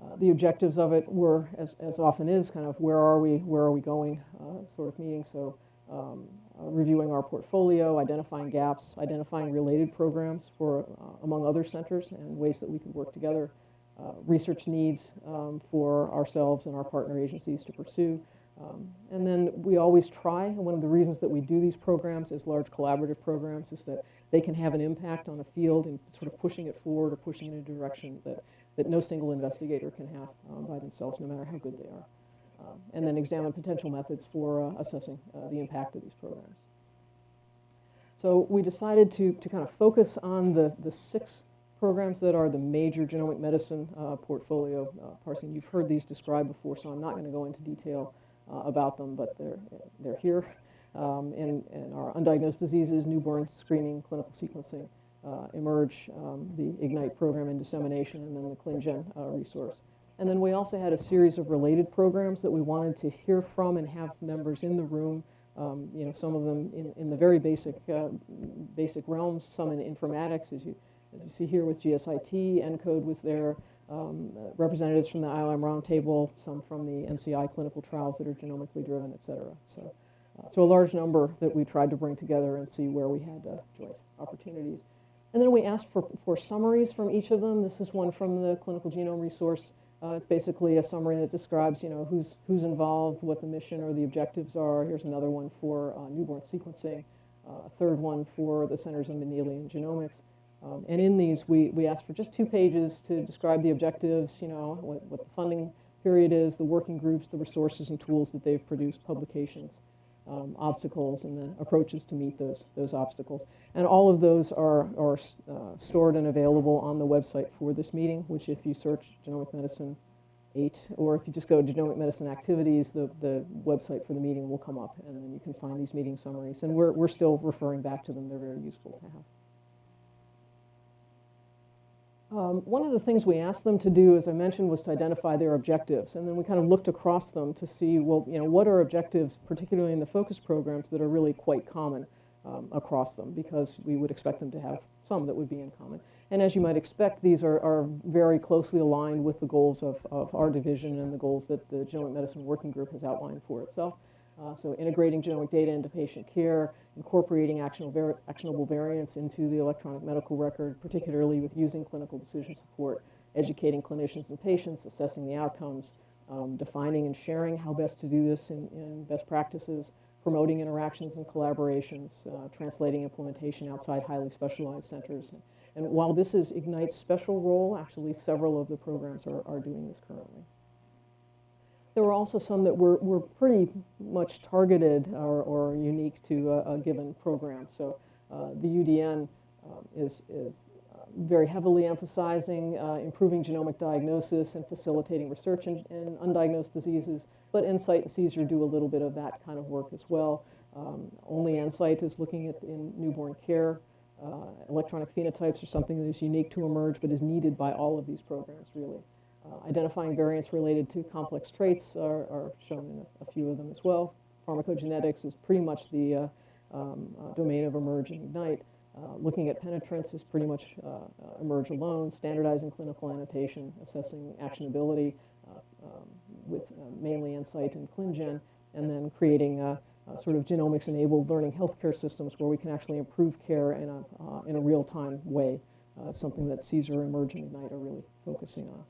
Uh, The objectives of it were, as, as often is, kind of where are we, where are we going uh, sort of meeting. So um, uh, reviewing our portfolio, identifying gaps, identifying related programs for, uh, among other centers and ways that we could work together, uh, research needs um, for ourselves and our partner agencies to pursue. Um, And then we always try, and one of the reasons that we do these programs as large collaborative programs is that they can have an impact on a field and sort of pushing it forward or pushing in a direction that, that no single investigator can have um, by themselves, no matter how good they are. Um, And then examine potential methods for uh, assessing uh, the impact of these programs. So we decided to, to kind of focus on the, the six programs that are the major genomic medicine uh, portfolio uh, parsing. You've heard these described before, so I'm not going to go into detail uh, about them, but they're, they're here. Um, and, and our undiagnosed diseases, newborn screening, clinical sequencing, uh, eMERGE, um, the IGNITE program and dissemination, and then the ClinGen uh, resource. And then we also had a series of related programs that we wanted to hear from and have members in the room. Um, you know, some of them in, in the very basic, uh, basic realms, some in informatics, as you, as you see here with GSIT, ENCODE was there, um, uh, representatives from the IOM Roundtable, some from the NCI clinical trials that are genomically driven, et cetera. So, uh, so a large number that we tried to bring together and see where we had uh, joint opportunities. And then we asked for, for summaries from each of them. This is one from the clinical genome resource. Uh, it's basically a summary that describes, you know, who's, who's involved, what the mission or the objectives are. Here's another one for uh, newborn sequencing, uh, a third one for the Centers of Mendelian Genomics. Um, and in these, we, we asked for just two pages to describe the objectives, you know, what, what the funding period is, the working groups, the resources and tools that they've produced, publications, um, obstacles, and then approaches to meet those, those obstacles. And all of those are, are uh, stored and available on the website for this meeting, which if you search genomic medicine 8, or if you just go to genomic medicine activities, the, the website for the meeting will come up, and then you can find these meeting summaries. And we're, we're still referring back to them. They're very useful to have. Um, one of the things we asked them to do, as I mentioned, was to identify their objectives. And then we kind of looked across them to see, well, you know, what are objectives, particularly in the focus programs, that are really quite common um, across them, because we would expect them to have some that would be in common. And as you might expect, these are, are very closely aligned with the goals of, of our division and the goals that the Genomic Medicine Working Group has outlined for itself. Uh, so integrating genomic data into patient care, incorporating actionable, actionable variants into the electronic medical record, particularly with using clinical decision support, educating clinicians and patients, assessing the outcomes, um, defining and sharing how best to do this in, in best practices, promoting interactions and collaborations, uh, translating implementation outside highly specialized centers. And, and while this is Ignite's special role, actually several of the programs are, are doing this currently. There were also some that were, were pretty much targeted or, or unique to a, a given program. So uh, the UDN um, is, is uh, very heavily emphasizing uh, improving genomic diagnosis and facilitating research in, in undiagnosed diseases. But NSIGHT and CSER do a little bit of that kind of work as well. Um, only NSIGHT is looking at in newborn care. Uh, electronic phenotypes are something that is unique to eMERGE but is needed by all of these programs, really. Uh, identifying variants related to complex traits are, are shown in a, a, few of them as well. Pharmacogenetics is pretty much the uh, um, uh, domain of eMERGE and ignite. Uh, looking at penetrance is pretty much uh, eMERGE alone, standardizing clinical annotation, assessing actionability um, with mainly NSIGHT and ClinGen, and then creating sort of genomics-enabled learning healthcare systems where we can actually improve care in a, in a real-time way, something that CSER, eMERGE, and Ignite are really focusing on.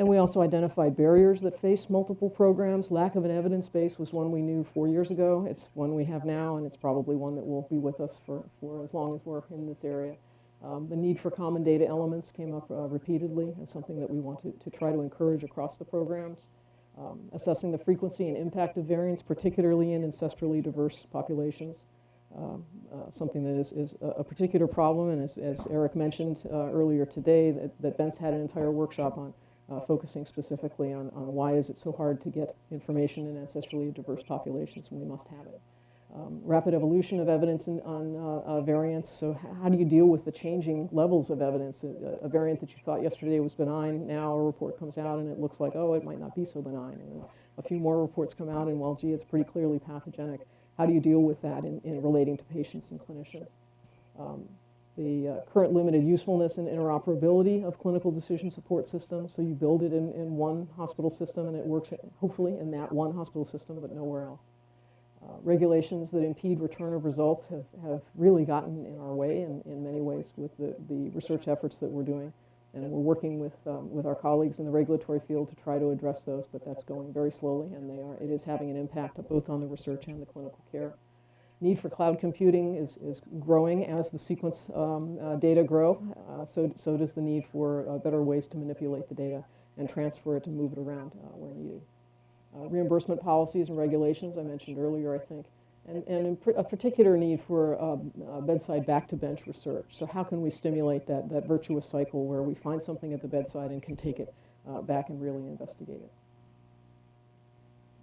And we also identified barriers that face multiple programs. Lack of an evidence base was one we knew four years ago. It's one we have now, and it's probably one that will be with us for, for as long as we're in this area. Um, the need for common data elements came up uh, repeatedly as something that we want to, to try to encourage across the programs. Um, assessing the frequency and impact of variants, particularly in ancestrally diverse populations. Um, uh, something that is, is a particular problem, and as, as Eric mentioned uh, earlier today, that, that Bent's had an entire workshop on uh, focusing specifically on, on why is it so hard to get information in ancestrally diverse populations when we must have it. Um, rapid evolution of evidence in, on uh, uh, variants. So how do you deal with the changing levels of evidence? A, a, variant that you thought yesterday was benign, now a report comes out and it looks like, oh, it might not be so benign. And a few more reports come out and, well, gee, it's pretty clearly pathogenic. How do you deal with that in, in relating to patients and clinicians? Um, the uh, current limited usefulness and interoperability of clinical decision support systems. So you build it in, in one hospital system and it works hopefully in that one hospital system but nowhere else. Uh, regulations that impede return of results have, have really gotten in our way in, in many ways with the, the research efforts that we're doing. And we're working with, um, with our colleagues in the regulatory field to try to address those, but that's going very slowly and they are, it is having an impact both on the research and the clinical care need for cloud computing is, is growing as the sequence um, uh, data grow. Uh, so, so does the need for uh, better ways to manipulate the data and transfer it and move it around uh, where needed. Uh, reimbursement policies and regulations, I mentioned earlier, I think. And, and a particular need for um, bedside back-to-bench research. So how can we stimulate that, that virtuous cycle where we find something at the bedside and can take it uh, back and really investigate it?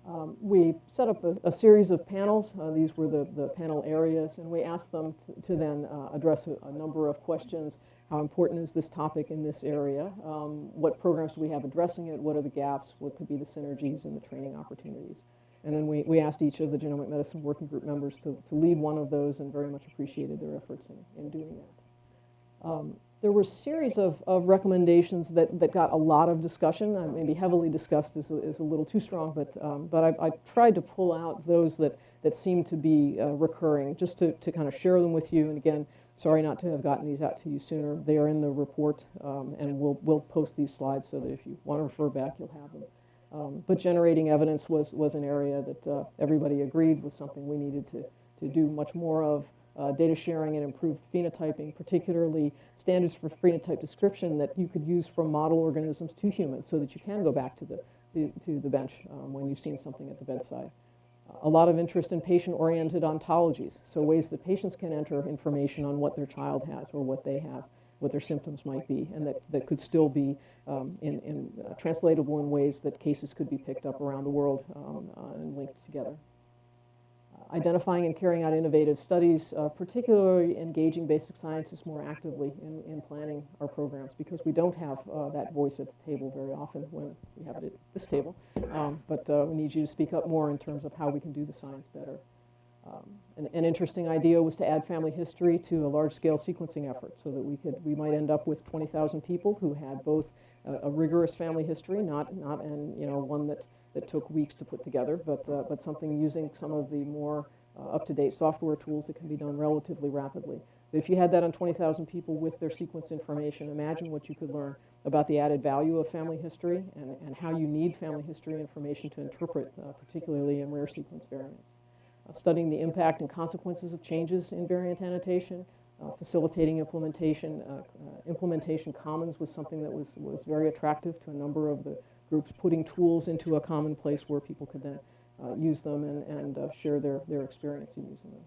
Um, we set up a, a, series of panels. Uh, these were the, the panel areas, and we asked them to, then uh, address a, a, number of questions. How important is this topic in this area? Um, what programs do we have addressing it? What are the gaps? What could be the synergies and the training opportunities? And then we, we asked each of the genomic medicine working group members to, to lead one of those and very much appreciated their efforts in, in doing that. Um, there were a series of, of recommendations that, that got a lot of discussion. Uh, maybe heavily discussed is a, is a little too strong, but, um, but I, I, tried to pull out those that, that seem to be uh, recurring just to, to kind of share them with you. And again, sorry not to have gotten these out to you sooner. They are in the report, um, and we'll, we'll post these slides so that if you want to refer back, you'll have them. Um, but generating evidence was, was an area that uh, everybody agreed was something we needed to, to do much more of uh, data sharing and improved phenotyping, particularly standards for phenotype description that you could use from model organisms to humans so that you can go back to the, the to the bench um, when you've seen something at the bedside. a lot of interest in patient-oriented ontologies, so ways that patients can enter information on what their child has or what they have, what their symptoms might be, and that, that could still be um, in, in uh, translatable in ways that cases could be picked up around the world um, uh, and linked together identifying and carrying out innovative studies, uh, particularly engaging basic scientists more actively in, in planning our programs because we don't have uh, that voice at the table very often when we have it at this table. Um, but uh, we need you to speak up more in terms of how we can do the science better. Um, an, an, interesting idea was to add family history to a large-scale sequencing effort so that we could we might end up with 20,000 people who had both a, a rigorous family history, not not and you know one that that took weeks to put together, but, uh, but something using some of the more uh, up-to-date software tools that can be done relatively rapidly. But if you had that on 20,000 people with their sequence information, imagine what you could learn about the added value of family history and, and how you need family history information to interpret, uh, particularly in rare sequence variants. Uh, studying the impact and consequences of changes in variant annotation, uh, facilitating implementation. Uh, implementation commons was something that was, was very attractive to a number of the groups putting tools into a common place where people could then uh, use them and, and uh, share their, their experience in using them.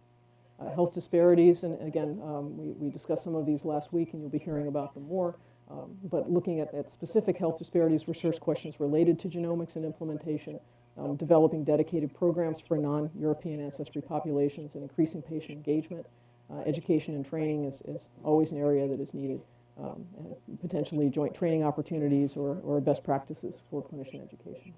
Uh, health disparities, and again, um, we, we discussed some of these last week, and you'll be hearing about them more. Um, but looking at, at specific health disparities, research questions related to genomics and implementation, um, developing dedicated programs for non-European ancestry populations, and increasing patient engagement. Uh, education and training is, is always an area that is needed, um, potentially joint training opportunities or, or best practices for clinician education.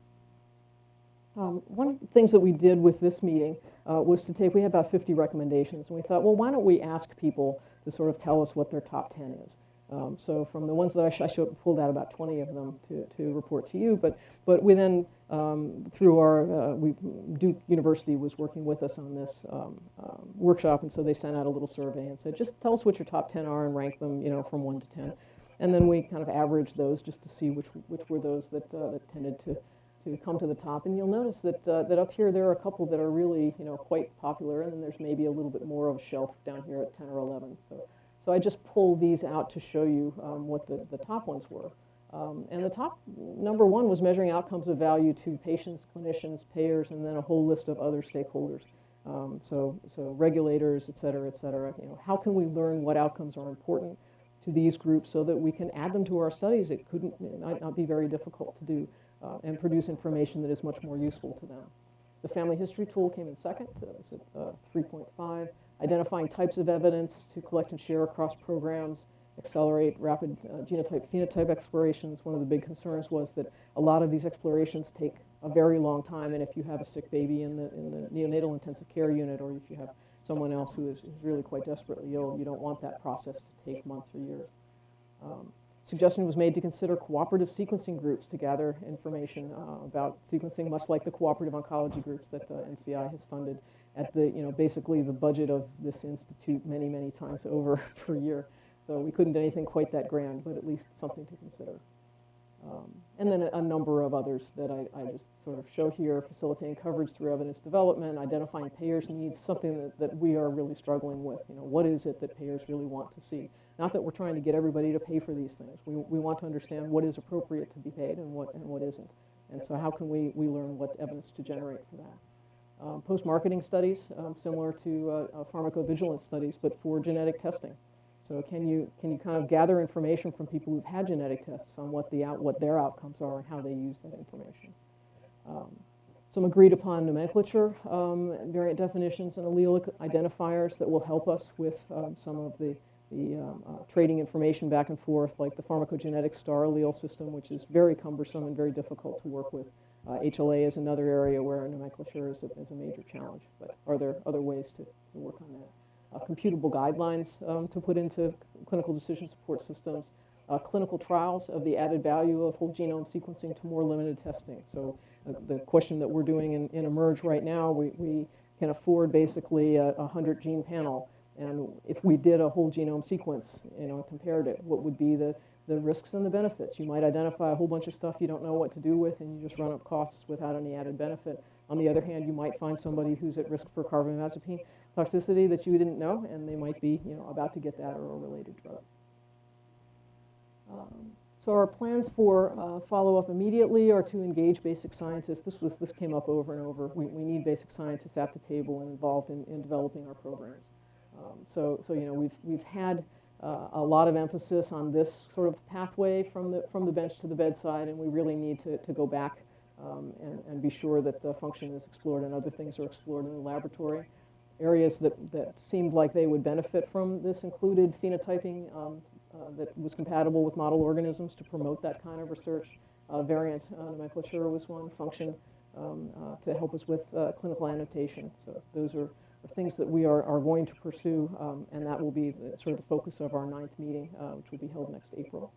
Um, one of the things that we did with this meeting uh, was to take, we had about 50 recommendations, and we thought, well, why don't we ask people to sort of tell us what their top 10 is? Um, so from the ones that I, sh- I pulled out about 20 of them to, to report to you, but, but we then, um, through our, uh, we, Duke University was working with us on this um, um, workshop, and so they sent out a little survey and said, just tell us what your top 10 are and rank them, you know, from 1 to 10. And then we kind of averaged those just to see which, which were those that, uh, that tended to, to come to the top. And you'll notice that, uh, that up here there are a couple that are really, you know, quite popular, and then there's maybe a little bit more of a shelf down here at 10 or 11. So, so I just pulled these out to show you um, what the, the top ones were. Um, and the top number one was measuring outcomes of value to patients, clinicians, payers, and then a whole list of other stakeholders. Um, so, so regulators, et cetera, et cetera. You know, how can we learn what outcomes are important to these groups so that we can add them to our studies? It couldn't, it might not be very difficult to do uh, and produce information that is much more useful to them. The family history tool came in second. That was at uh, 3.5. Identifying types of evidence to collect and share across programs, accelerate rapid uh, genotype phenotype explorations. One of the big concerns was that a lot of these explorations take a very long time, and if you have a sick baby in the, in the neonatal intensive care unit, or if you have someone else who is, really quite desperately ill, you don't want that process to take months or years. Um, suggestion was made to consider cooperative sequencing groups to gather information uh, about sequencing, much like the cooperative oncology groups that uh, NCI has funded at the, you know, basically the budget of this institute many, many times over per year. So we couldn't do anything quite that grand, but at least something to consider. Um, and then a, a, number of others that I, I, just sort of show here, facilitating coverage through evidence development, identifying payers' needs, something that, that we are really struggling with. You know, what is it that payers really want to see? Not that we're trying to get everybody to pay for these things. We, we want to understand what is appropriate to be paid and what, and what isn't. And so how can we, we learn what evidence to generate for that? Um, Post-marketing studies, um, similar to uh, uh, pharmacovigilance studies, but for genetic testing. So can you, can you kind of gather information from people who've had genetic tests on what, the out, what their outcomes are and how they use that information? Um, some agreed upon nomenclature, um, variant definitions, and allelic identifiers that will help us with um, some of the, the um, uh, trading information back and forth, like the pharmacogenetic star allele system, which is very cumbersome and very difficult to work with. Uh, HLA is another area where nomenclature is a, is a major challenge, but are there other ways to, to work on that? uh, computable guidelines um, to put into clinical decision support systems, uh, clinical trials of the added value of whole genome sequencing to more limited testing. So uh, the question that we're doing in, in eMERGE right now, we, we can afford basically a, a 100 gene panel. And if we did a whole genome sequence, you know, compared it, what would be the, the risks and the benefits? You might identify a whole bunch of stuff you don't know what to do with, and you just run up costs without any added benefit. On the other hand, you might find somebody who's at risk for carbamazepine toxicity that you didn't know, and they might be, you know, about to get that or a related drug. Um, so our plans for uh, follow-up immediately are to engage basic scientists. This was this came up over and over. We, we need basic scientists at the table and involved in, in developing our programs. Um, so so you know we've we've had uh, a lot of emphasis on this sort of pathway from the from the bench to the bedside, and we really need to to go back um, and, and be sure that uh, function is explored and other things are explored in the laboratory areas that, that seemed like they would benefit from this included phenotyping um, uh, that was compatible with model organisms to promote that kind of research. Uh, variant uh, nomenclature was one, function um, uh, to help us with uh, clinical annotation. So those are, things that we are, are going to pursue, um, and that will be the, sort of the focus of our ninth meeting, uh, which will be held next April.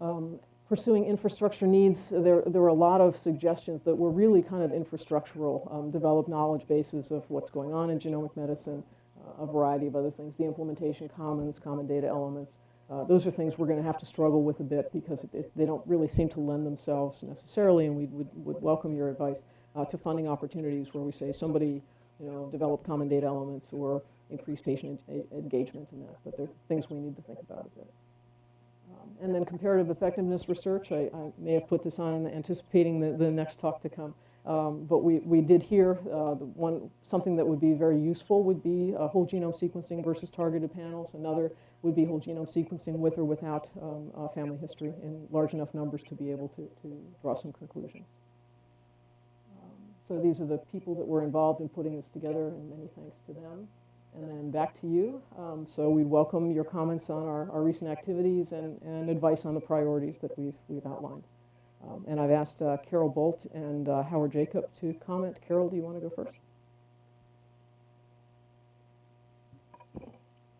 Um, pursuing infrastructure needs, there, there were a lot of suggestions that were really kind of infrastructural, um, develop knowledge bases of what's going on in genomic medicine, uh, a variety of other things, the implementation commons, common data elements. Uh, those are things we're going to have to struggle with a bit because it, it, they don't really seem to lend themselves necessarily, and we would, would welcome your advice uh, to funding opportunities where we say somebody, you know, develop common data elements or increase patient en engagement in that. But they're things we need to think about a bit. Um, and then comparative effectiveness research, I, I, may have put this on anticipating the, the next talk to come. Um, But we, we did hear, uh, the one, something that would be very useful would be uh, whole genome sequencing versus targeted panels. Another would be whole genome sequencing with or without um, uh, family history in large enough numbers to be able to, to draw some conclusions. So these are the people that were involved in putting this together, and many thanks to them. And then back to you. Um, So we'd welcome your comments on our, our recent activities and, and advice on the priorities that we've, we've outlined. Um, And I've asked uh, Carol Bult and uh, Howard Jacob to comment. Carol, do you want to go first?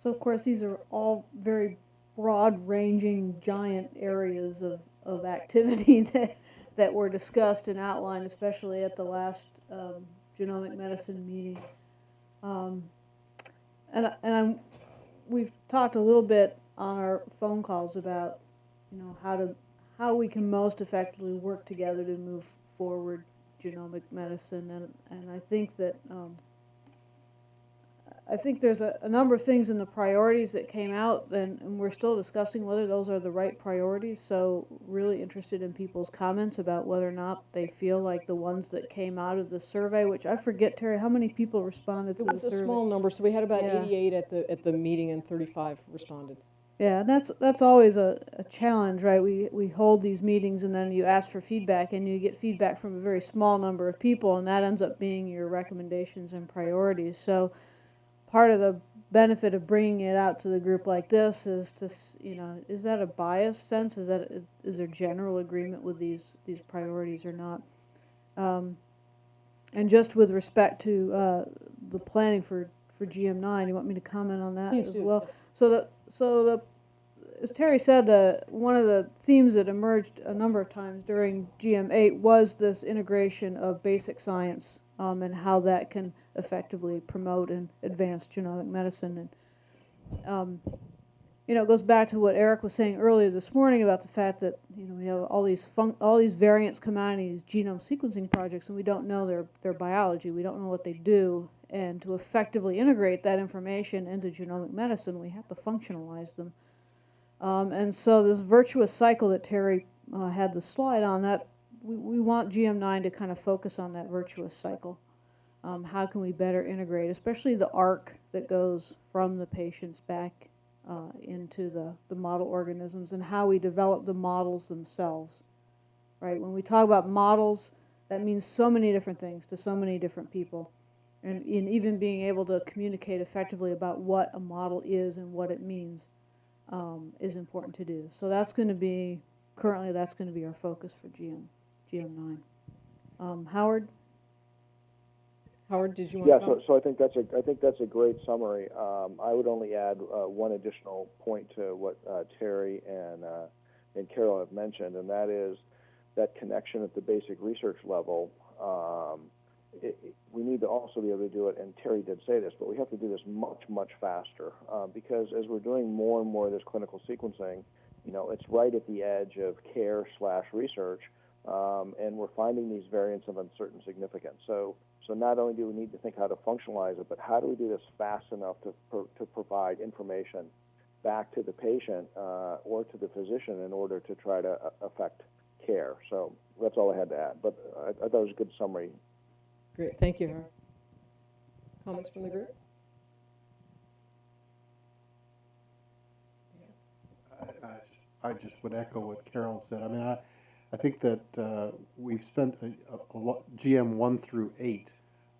So of course, these are all very broad-ranging, giant areas of, of activity that, that were discussed and outlined, especially at the last um, genomic medicine meeting. Um, and, and I'm, we've talked a little bit on our phone calls about, you know, how to, how we can most effectively work together to move forward genomic medicine, and, and I think that, um, I think there's a, a number of things in the priorities that came out, and, and we're still discussing whether those are the right priorities. So, really interested in people's comments about whether or not they feel like the ones that came out of the survey, which I forget, Teri, how many people responded to It was a survey? small number, so we had about Yeah. 88 at the, at the meeting and 35 responded. Yeah, that's that's always a, a challenge, right? We we hold these meetings and then you ask for feedback and you get feedback from a very small number of people and that ends up being your recommendations and priorities. So part of the benefit of bringing it out to the group like this is to you know, is that a biased sense? Is that is, there general agreement with these these priorities or not? Um, and just with respect to uh, the planning for for GM9, you want me to comment on that Please as do. well? So the so the as Teri said, uh, one of the themes that emerged a number of times during GM8 was this integration of basic science um, and how that can effectively promote and advance genomic medicine. And um, you know, it goes back to what Eric was saying earlier this morning about the fact that you know we have all these all these variants come out in these genome sequencing projects, and we don't know their their biology. We don't know what they do, and to effectively integrate that information into genomic medicine, we have to functionalize them. Um, and so this virtuous cycle that Teri uh, had the slide on, that we, we want GM9 to kind of focus on that virtuous cycle. Um, how can we better integrate, especially the arc that goes from the patients back uh, into the, the model organisms and how we develop the models themselves, right? When we talk about models, that means so many different things to so many different people. And in even being able to communicate effectively about what a model is and what it means um, is important to do. So that's going to be, currently that's going to be our focus for GM, GM9. Um, Howard? Howard, did you want Yeah, to so, comment? so I think that's a, I think that's a great summary. Um, I would only add, uh, one additional point to what, uh, Teri and, uh, and Carol have mentioned, and that is that connection at the basic research level. Um, it, it- we need to also be able to do it, and Teri did say this, but we have to do this much, much faster, uh, because as we're doing more and more of this clinical sequencing, you know, it's right at the edge of care slash research, um, and we're finding these variants of uncertain significance. So, so not only do we need to think how to functionalize it, but how do we do this fast enough to, pro- to provide information back to the patient uh, or to the physician in order to try to uh, affect care. So that's all I had to add. But I, I thought it was a good summary. Great, thank you, Howard. Comments from the group? I I just- I just would echo what Carol said. I mean, I, I think that uh, we've spent a, a lot, GM one through eight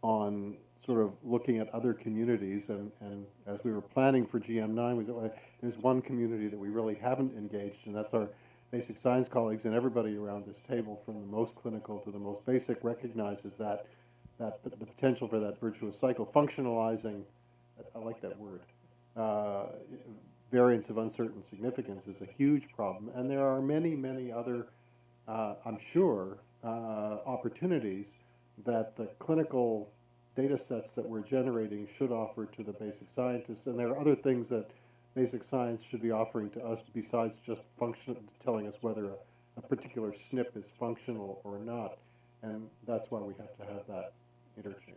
on sort of looking at other communities, and, and as we were planning for GM nine, we said, well, there's one community that we really haven't engaged, and that's our basic science colleagues, and everybody around this table, from the most clinical to the most basic, recognizes that, that, the potential for that virtuous cycle, functionalizing, I- like that word, uh, variants of uncertain significance is a huge problem, and there are many, many other, uh, I'm sure, uh, opportunities that the clinical data sets that we're generating should offer to the basic scientists, and there are other things that basic science should be offering to us besides just function, telling us whether a, a particular SNP is functional or not, and that's why we have to have that interchange.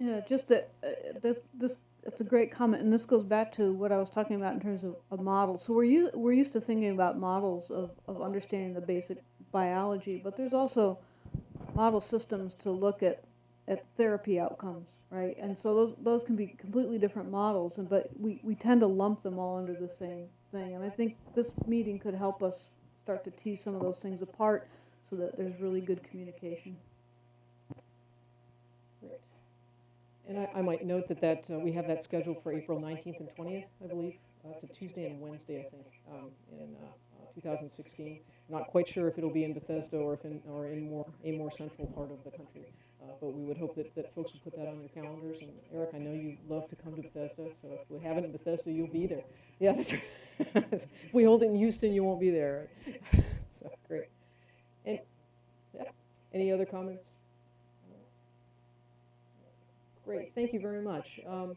Yeah, just that, uh, this, this, it's a great comment, and this goes back to what I was talking about in terms of, of models. So we're u- we're used to thinking about models of, of understanding the basic biology, but there's also model systems to look at, at therapy outcomes, right? And so those, those can be completely different models, and, but we, we tend to lump them all under the same thing. And I think this meeting could help us start to tease some of those things apart so that there's really good communication. Great. And I, I might note that that, uh, we have that scheduled for April 19th and 20th, I believe. It's a Tuesday and Wednesday, I think, um, in uh, uh, 2016. Not quite sure if it'll be in Bethesda or if in, or in more, a more central part of the country. Uh, But we would hope that, that folks would put that on your calendars. And Eric, I know you love to come to Bethesda, so if we have it in Bethesda, you'll be there. Yeah, that's right. If we hold it in Houston, you won't be there. So, great. And, yeah, any other comments? Great, thank you very much. Um,